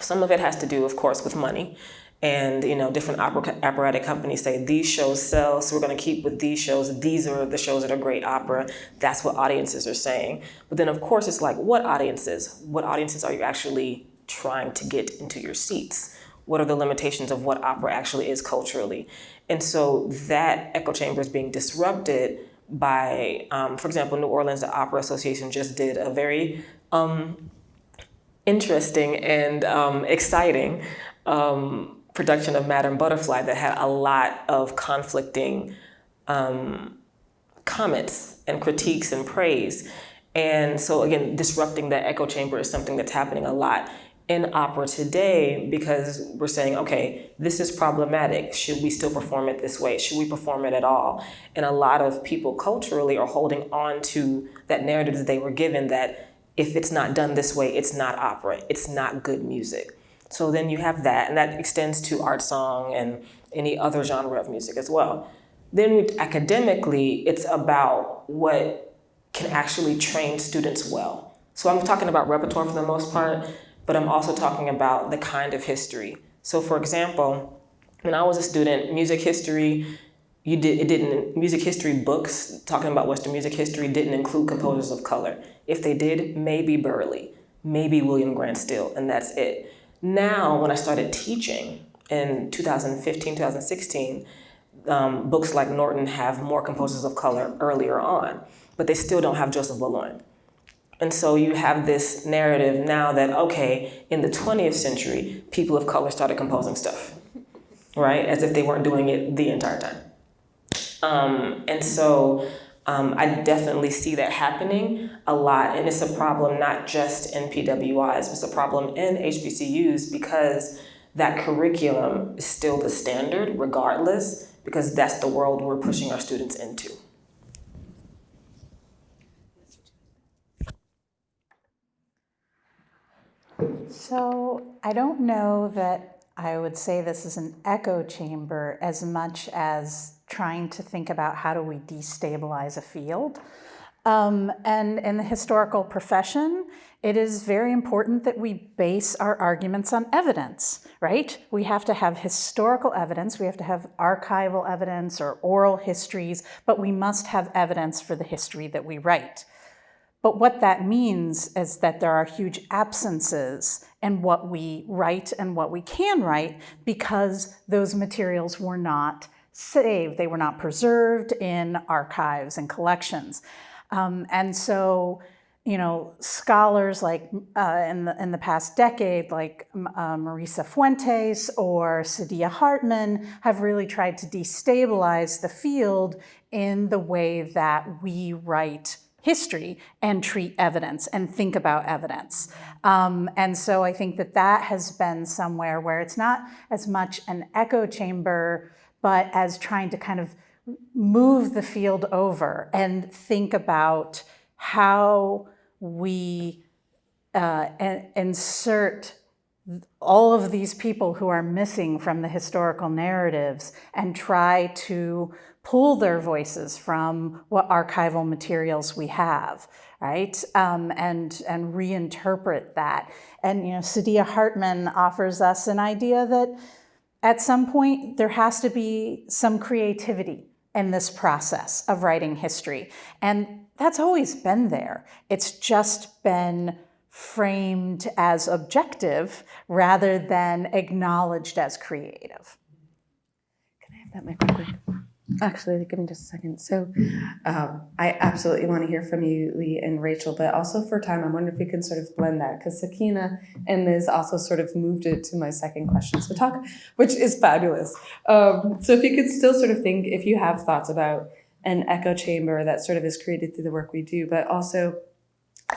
Speaker 3: Some of it has to do, of course, with money. And you know, different opera, operatic companies say these shows sell, so we're going to keep with these shows. These are the shows that are great opera. That's what audiences are saying. But then, of course, it's like, what audiences? What audiences are you actually trying to get into your seats? What are the limitations of what opera actually is culturally? And so that echo chamber is being disrupted by, um, for example, New Orleans the Opera Association just did a very um, interesting and um, exciting um, production of Madame Butterfly that had a lot of conflicting um, comments and critiques and praise. And so again, disrupting that echo chamber is something that's happening a lot in opera today because we're saying, okay, this is problematic. Should we still perform it this way? Should we perform it at all? And a lot of people culturally are holding on to that narrative that they were given that if it's not done this way, it's not opera, it's not good music. So then you have that, and that extends to art song and any other genre of music as well. Then academically, it's about what can actually train students well. So I'm talking about repertoire for the most part, but I'm also talking about the kind of history. So for example, when I was a student, music history, you did, it didn't, music history books talking about Western music history didn't include composers of color. If they did, maybe Burleigh, maybe William Grant Still, and that's it. Now, when I started teaching in 2015, 2016, um, books like Norton have more composers of color earlier on, but they still don't have Joseph Bologne. And so you have this narrative now that, okay, in the 20th century, people of color started composing stuff, right? As if they weren't doing it the entire time. Um, and so um, I definitely see that happening a lot. And it's a problem not just in PWIs, it's a problem in HBCUs because that curriculum is still the standard regardless, because that's the world we're pushing our students into.
Speaker 4: So I don't know that I would say this is an echo chamber as much as trying to think about how do we destabilize a field. Um, and in the historical profession, it is very important that we base our arguments on evidence, right? We have to have historical evidence, we have to have archival evidence or oral histories, but we must have evidence for the history that we write. But what that means is that there are huge absences in what we write and what we can write because those materials were not saved, they were not preserved in archives and collections. Um, and so, you know, scholars like uh, in, the, in the past decade, like uh, Marisa Fuentes or Saidiya Hartman, have really tried to destabilize the field in the way that we write history and treat evidence and think about evidence. Um, and so I think that that has been somewhere where it's not as much an echo chamber, but as trying to kind of move the field over and think about how we uh, insert all of these people who are missing from the historical narratives and try to pull their voices from what archival materials we have, right? Um, and, and reinterpret that. And, you know, Saidiya Hartman offers us an idea that at some point there has to be some creativity in this process of writing history. And that's always been there. It's just been framed as objective rather than acknowledged as creative.
Speaker 2: Can I have that mic real quick? Actually, give me just a second. So, um, I absolutely want to hear from you, Lee and Rachel, but also for time, I wonder if we can sort of blend that because Sakina and Liz also sort of moved it to my second question. So, talk, which is fabulous. Um, so, if you could still sort of think, if you have thoughts about an echo chamber that sort of is created through the work we do, but also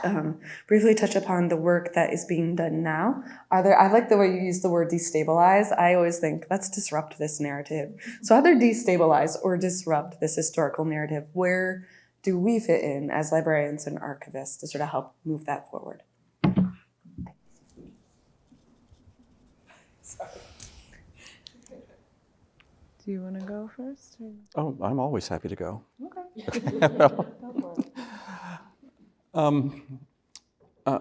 Speaker 2: um, briefly touch upon the work that is being done now. Are there? I like the way you use the word destabilize. I always think let's disrupt this narrative. So either destabilize or disrupt this historical narrative. Where do we fit in as librarians and archivists to sort of help move that forward?
Speaker 6: Do you want to go first? Or?
Speaker 5: Oh, I'm always happy to go.
Speaker 6: Okay.
Speaker 5: Um, uh,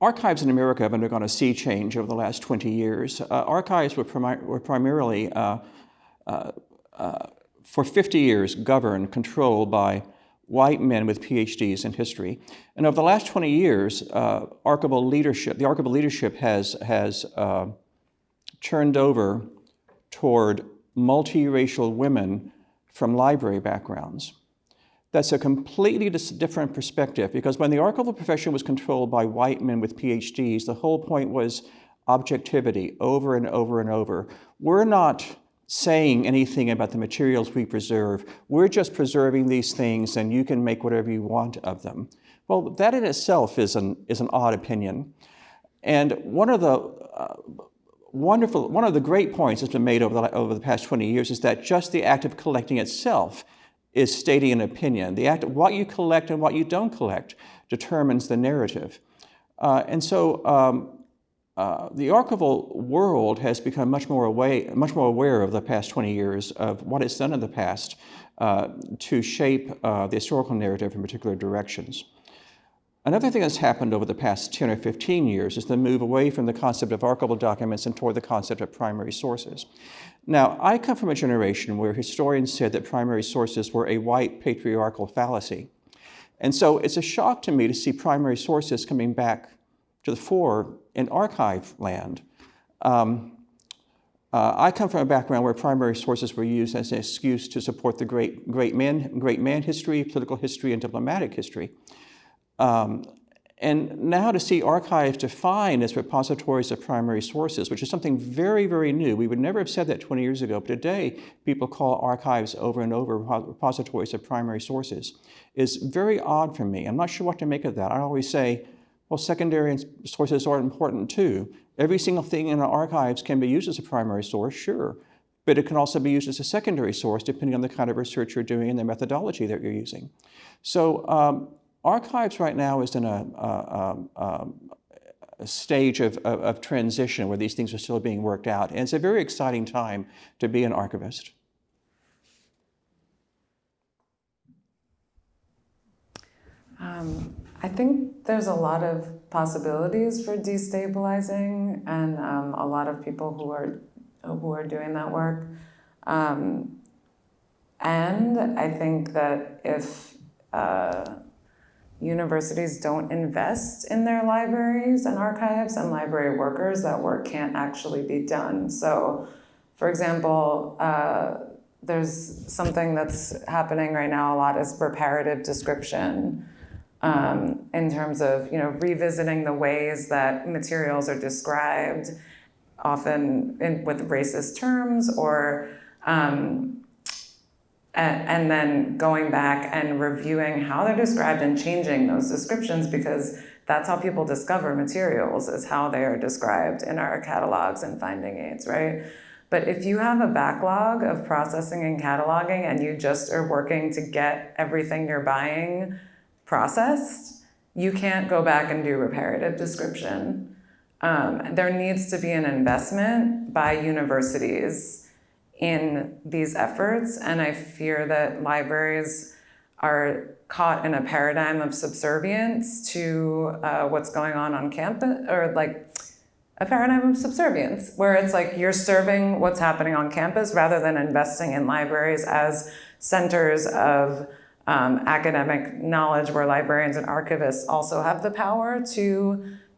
Speaker 5: archives in America have undergone a sea change over the last 20 years. Uh, archives were, primi were primarily, uh, uh, uh, for 50 years, governed, controlled by white men with PhDs in history. And over the last 20 years, uh, archival leadership, the archival leadership has, has turned over toward multiracial women from library backgrounds. That's a completely different perspective because when the archival profession was controlled by white men with PhDs, the whole point was objectivity over and over and over. We're not saying anything about the materials we preserve. We're just preserving these things and you can make whatever you want of them. Well, that in itself is an, is an odd opinion. And one of the uh, wonderful, one of the great points that's been made over the, over the past 20 years is that just the act of collecting itself is stating an opinion. The act of what you collect and what you don't collect determines the narrative. Uh, and so um, uh, the archival world has become much more, away, much more aware of the past 20 years of what it's done in the past uh, to shape uh, the historical narrative in particular directions. Another thing that's happened over the past 10 or 15 years is the move away from the concept of archival documents and toward the concept of primary sources. Now, I come from a generation where historians said that primary sources were a white patriarchal fallacy. And so it's a shock to me to see primary sources coming back to the fore in archive land. Um, uh, I come from a background where primary sources were used as an excuse to support the great, great, man, great man history, political history, and diplomatic history. Um, and now to see archives defined as repositories of primary sources, which is something very, very new. We would never have said that 20 years ago, but today people call archives over and over repositories of primary sources, is very odd for me. I'm not sure what to make of that. I always say, well, secondary sources are important too. Every single thing in our archives can be used as a primary source, sure, but it can also be used as a secondary source depending on the kind of research you're doing and the methodology that you're using. So um, Archives right now is in a, a, a, a stage of, of, of, transition where these things are still being worked out. And it's a very exciting time to be an archivist.
Speaker 6: Um, I think there's a lot of possibilities for destabilizing and um, a lot of people who are, who are doing that work. Um, and I think that if uh, universities don't invest in their libraries and archives and library workers, that work can't actually be done. So, for example, uh, there's something that's happening right now a lot is reparative description um, in terms of you know revisiting the ways that materials are described, often in, with racist terms or um, and, and then going back and reviewing how they're described and changing those descriptions because that's how people discover materials is how they are described in our catalogs and finding aids, right? But if you have a backlog of processing and cataloging and you just are working to get everything you're buying processed, you can't go back and do reparative description. Um, there needs to be an investment by universities in these efforts. And I fear that libraries are caught in a paradigm of subservience to uh, what's going on on campus, or like a paradigm of subservience, where it's like you're serving what's happening on campus rather than investing in libraries as centers of um, academic knowledge where librarians and archivists also have the power to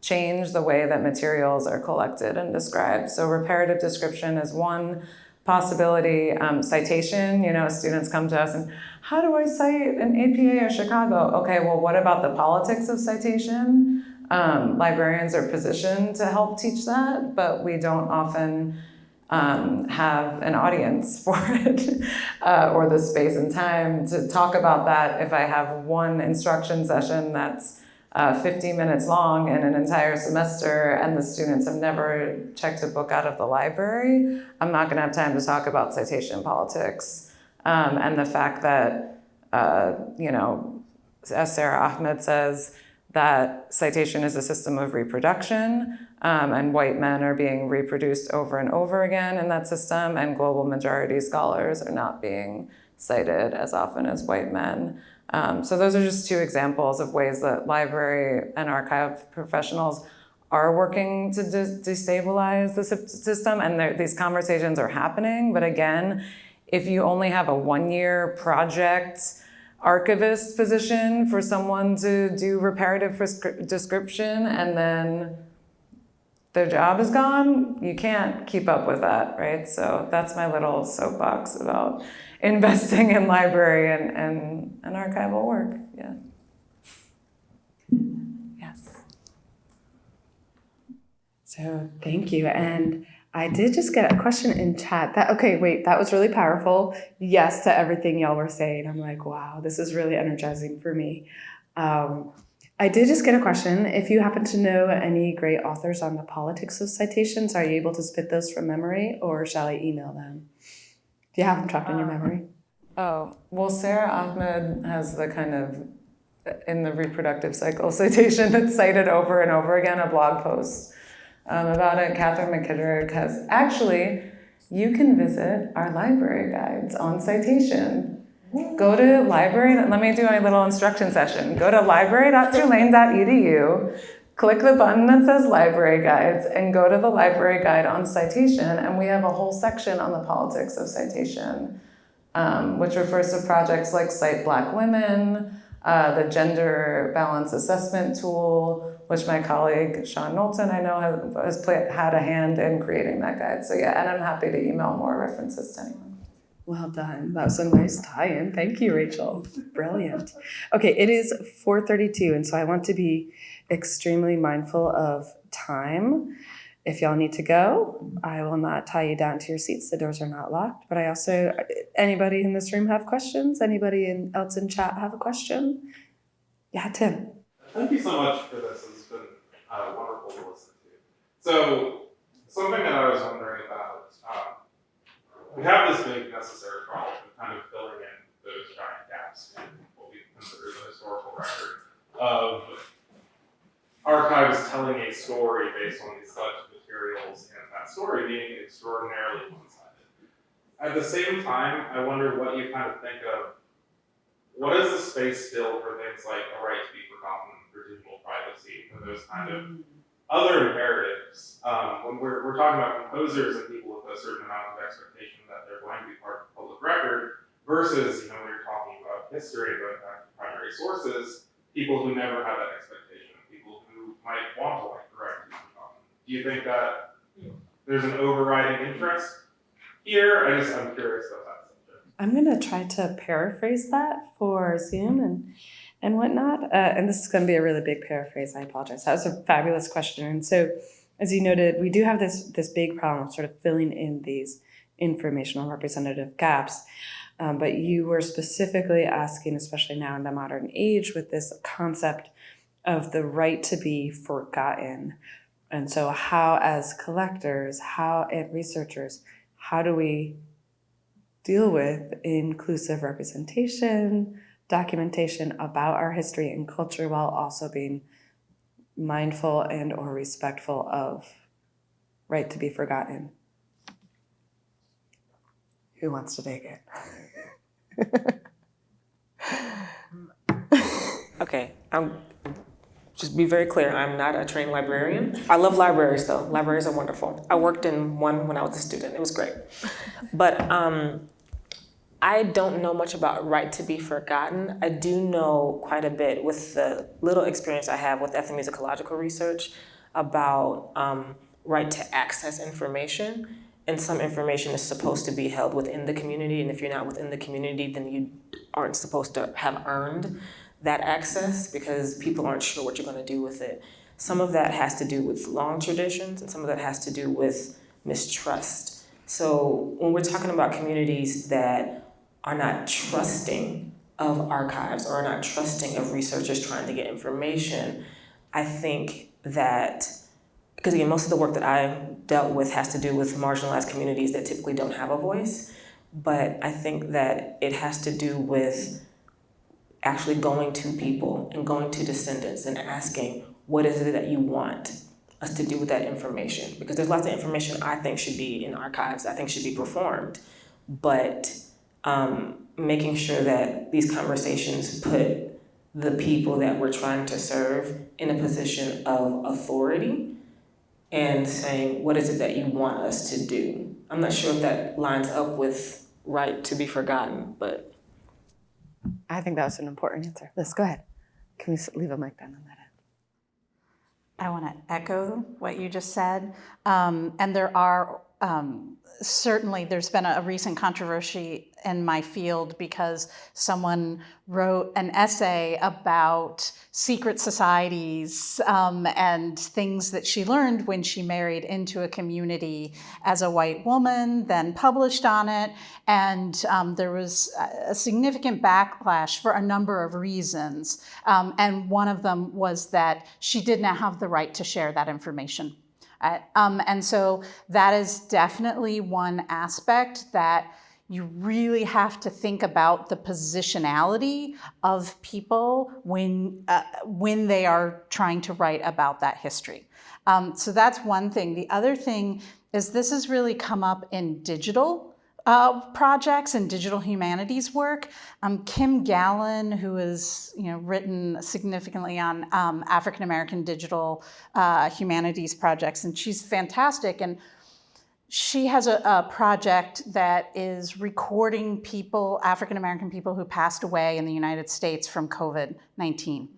Speaker 6: change the way that materials are collected and described. So reparative description is one possibility um, citation. You know, students come to us and how do I cite an APA or Chicago? Okay, well, what about the politics of citation? Um, librarians are positioned to help teach that, but we don't often um, have an audience for it uh, or the space and time to talk about that. If I have one instruction session that's uh, 50 minutes long in an entire semester and the students have never checked a book out of the library, I'm not going to have time to talk about citation politics um, and the fact that, uh, you know, as Sara Ahmed says, that citation is a system of reproduction um, and white men are being reproduced over and over again in that system and global majority scholars are not being cited as often as white men. Um, so those are just two examples of ways that library and archive professionals are working to de- destabilize the system and these conversations are happening. But again, if you only have a one-year project archivist position for someone to do reparative description and then their job is gone, you can't keep up with that, right? So that's my little soapbox about investing in library and, and, and archival work. Yeah. Yes.
Speaker 2: So thank you. And I did just get a question in chat. That okay, wait, that was really powerful. Yes to everything y'all were saying. I'm like, wow, this is really energizing for me. Um, I did just get a question. If you happen to know any great authors on the politics of citations, are you able to spit those from memory or shall I email them? You have them trapped in your memory?
Speaker 6: Oh, well, Sara Ahmed has the kind of in the reproductive cycle citation that's cited over and over again, a blog post um, about it. Katherine McKittrick has actually, you can visit our library guides on citation. Go to library, let me do my little instruction session. Go to library.tulane.edu, click the button that says library guides, and go to the library guide on citation. And we have a whole section on the politics of citation, um, which refers to projects like Cite Black Women, uh, the gender balance assessment tool, which my colleague Sean Knowlton I know has, has had a hand in creating that guide. So yeah, and I'm happy to email more references to anyone.
Speaker 2: Well done. That was a nice tie-in. Thank you, Rachel. Brilliant. Okay, it is 4:32, and so I want to be extremely mindful of time. If y'all need to go, I will not tie you down to your seats. The doors are not locked. But I also, anybody in this room have questions? Anybody in, else in chat have a question? Yeah, Tim.
Speaker 7: Thank you so much for this. It's been uh, wonderful to listen to. So, something that I was wondering about, we have this big necessary problem of kind of filling in those giant gaps in what we consider the historical record of archives telling a story based on these such materials and that story being extraordinarily one-sided. At the same time, I wonder what you kind of think of what is the space still for things like a right to be forgotten, for digital privacy, for those kind of mm. Other imperatives? Um, when we're, we're talking about composers and people with a certain amount of expectation that they're going to be part of the public record, versus, you know, when you're talking about history, going back to primary sources, people who never have that expectation, people who might want to like to be. Do you think that there's an overriding interest here? I just, I'm curious about that.
Speaker 2: I'm gonna try to paraphrase that for Zoom and and whatnot. Uh, and this is going to be a really big paraphrase. I apologize. That was a fabulous question. And so, as you noted, we do have this this big problem of sort of filling in these informational representative gaps. Um, but you were specifically asking, especially now in the modern age, with this concept of the right to be forgotten. And so, how, as collectors, how, and researchers, how do we deal with inclusive representation, documentation about our history and culture while also being mindful and or respectful of right to be forgotten. Who wants to take it?
Speaker 3: Okay, I'm just be very clear. I'm not a trained librarian. I love libraries though. Libraries are wonderful. I worked in one when I was a student. It was great. But um, I don't know much about right to be forgotten. I do know quite a bit with the little experience I have with ethnomusicological research about um, right to access information and some information is supposed to be held within the community. And if you're not within the community, then you aren't supposed to have earned that access because people aren't sure what you're going to do with it. Some of that has to do with long traditions, and some of that has to do with mistrust. So when we're talking about communities that are not trusting of archives or are not trusting of researchers trying to get information, I think that because again, most of the work that I dealt with has to do with marginalized communities that typically don't have a voice. But I think that it has to do with actually going to people and going to descendants and asking, what is it that you want us to do with that information? Because there's lots of information I think should be in archives, I think should be performed. But um, making sure that these conversations put the people that we're trying to serve in a position of authority and saying, what is it that you want us to do? I'm not sure if that lines up with right to be forgotten, but
Speaker 2: I think that was an important answer. Liz, go ahead. Can we leave a mic down on that end?
Speaker 4: I want to echo what you just said. Um, and there are um, certainly, there's been a, recent controversy in my field because someone wrote an essay about secret societies um, and things that she learned when she married into a community as a white woman, then published on it. And um, there was a a significant backlash for a number of reasons. Um, and one of them was that she did not have the right to share that information. Um, and so that is definitely one aspect that you really have to think about the positionality of people when, uh, when they are trying to write about that history. Um, so that's one thing. The other thing is this has really come up in digital uh, projects and digital humanities work. Um, Kim Gallon, who has you know written significantly on um, African American digital uh, humanities projects, and she's fantastic. And she has a, a project that is recording people, African American people who passed away in the United States from COVID 19.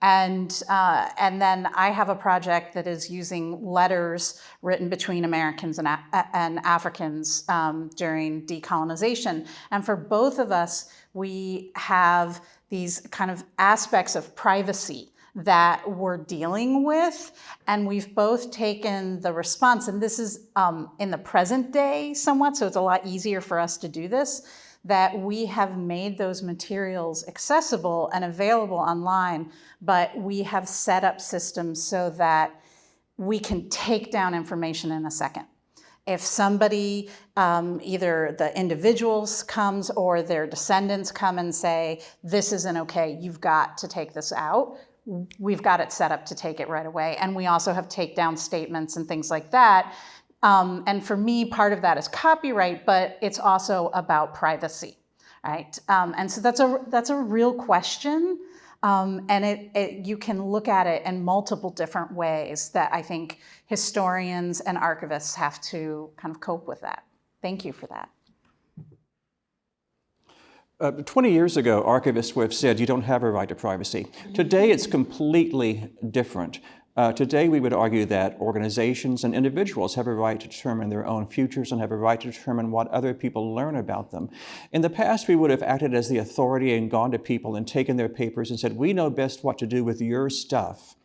Speaker 4: And, uh, and then I have a project that is using letters written between Americans and, and Africans um, during decolonization. And for both of us, we have these kind of aspects of privacy that we're dealing with. And we've both taken the response, and this is um, in the present day somewhat, so it's a lot easier for us to do this that we have made those materials accessible and available online, but we have set up systems so that we can take down information in a second. If somebody, um, either the individuals comes or their descendants come and say, this isn't okay, you've got to take this out, we've got it set up to take it right away. And we also have takedown statements and things like that um, and for me, part of that is copyright, but it's also about privacy, right? Um, and so that's a that's a real question, um, and it, it you can look at it in multiple different ways that I think historians and archivists have to kind of cope with that. Thank you for that.
Speaker 5: Uh, 20 years ago, archivists would have said you don't have a right to privacy. Today, it's completely different. Uh, today, we would argue that organizations and individuals have a right to determine their own futures and have a right to determine what other people learn about them. In the past, we would have acted as the authority and gone to people and taken their papers and said, we know best what to do with your stuff,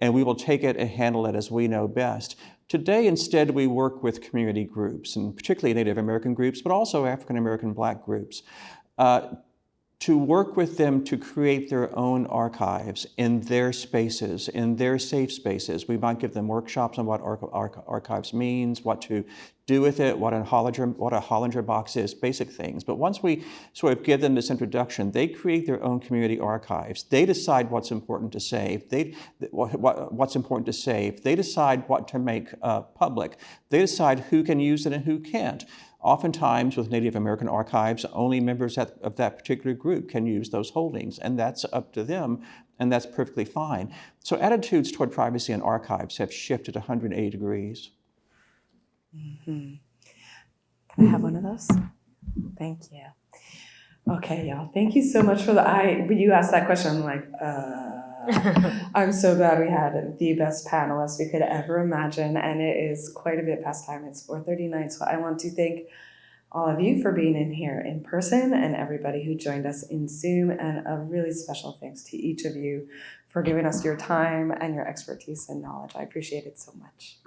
Speaker 5: and we will take it and handle it as we know best. Today, instead, we work with community groups, and particularly Native American groups, but also African American Black groups. Uh, to work with them to create their own archives in their spaces, in their safe spaces. We might give them workshops on what archives means, what to do with it, what a Hollinger, what a Hollinger box is, basic things. But once we sort of give them this introduction, they create their own community archives. They decide what's important to save. They, what, what, what's important to save. They decide what to make uh, public. They decide who can use it and who can't. Oftentimes with Native American archives, only members of that particular group can use those holdings, and that's up to them, and that's perfectly fine. So attitudes toward privacy and archives have shifted 180 degrees.
Speaker 2: Mm -hmm. Can I have one of those? Thank you. Okay, y'all. Thank you so much for the. I when you asked that question, I'm like, uh, I'm so glad we had the best panelists we could ever imagine, and it is quite a bit past time. It's 4:39, so I want to thank all of you for being in here in person and everybody who joined us in Zoom, and a really special thanks to each of you for giving us your time and your expertise and knowledge. I appreciate it so much.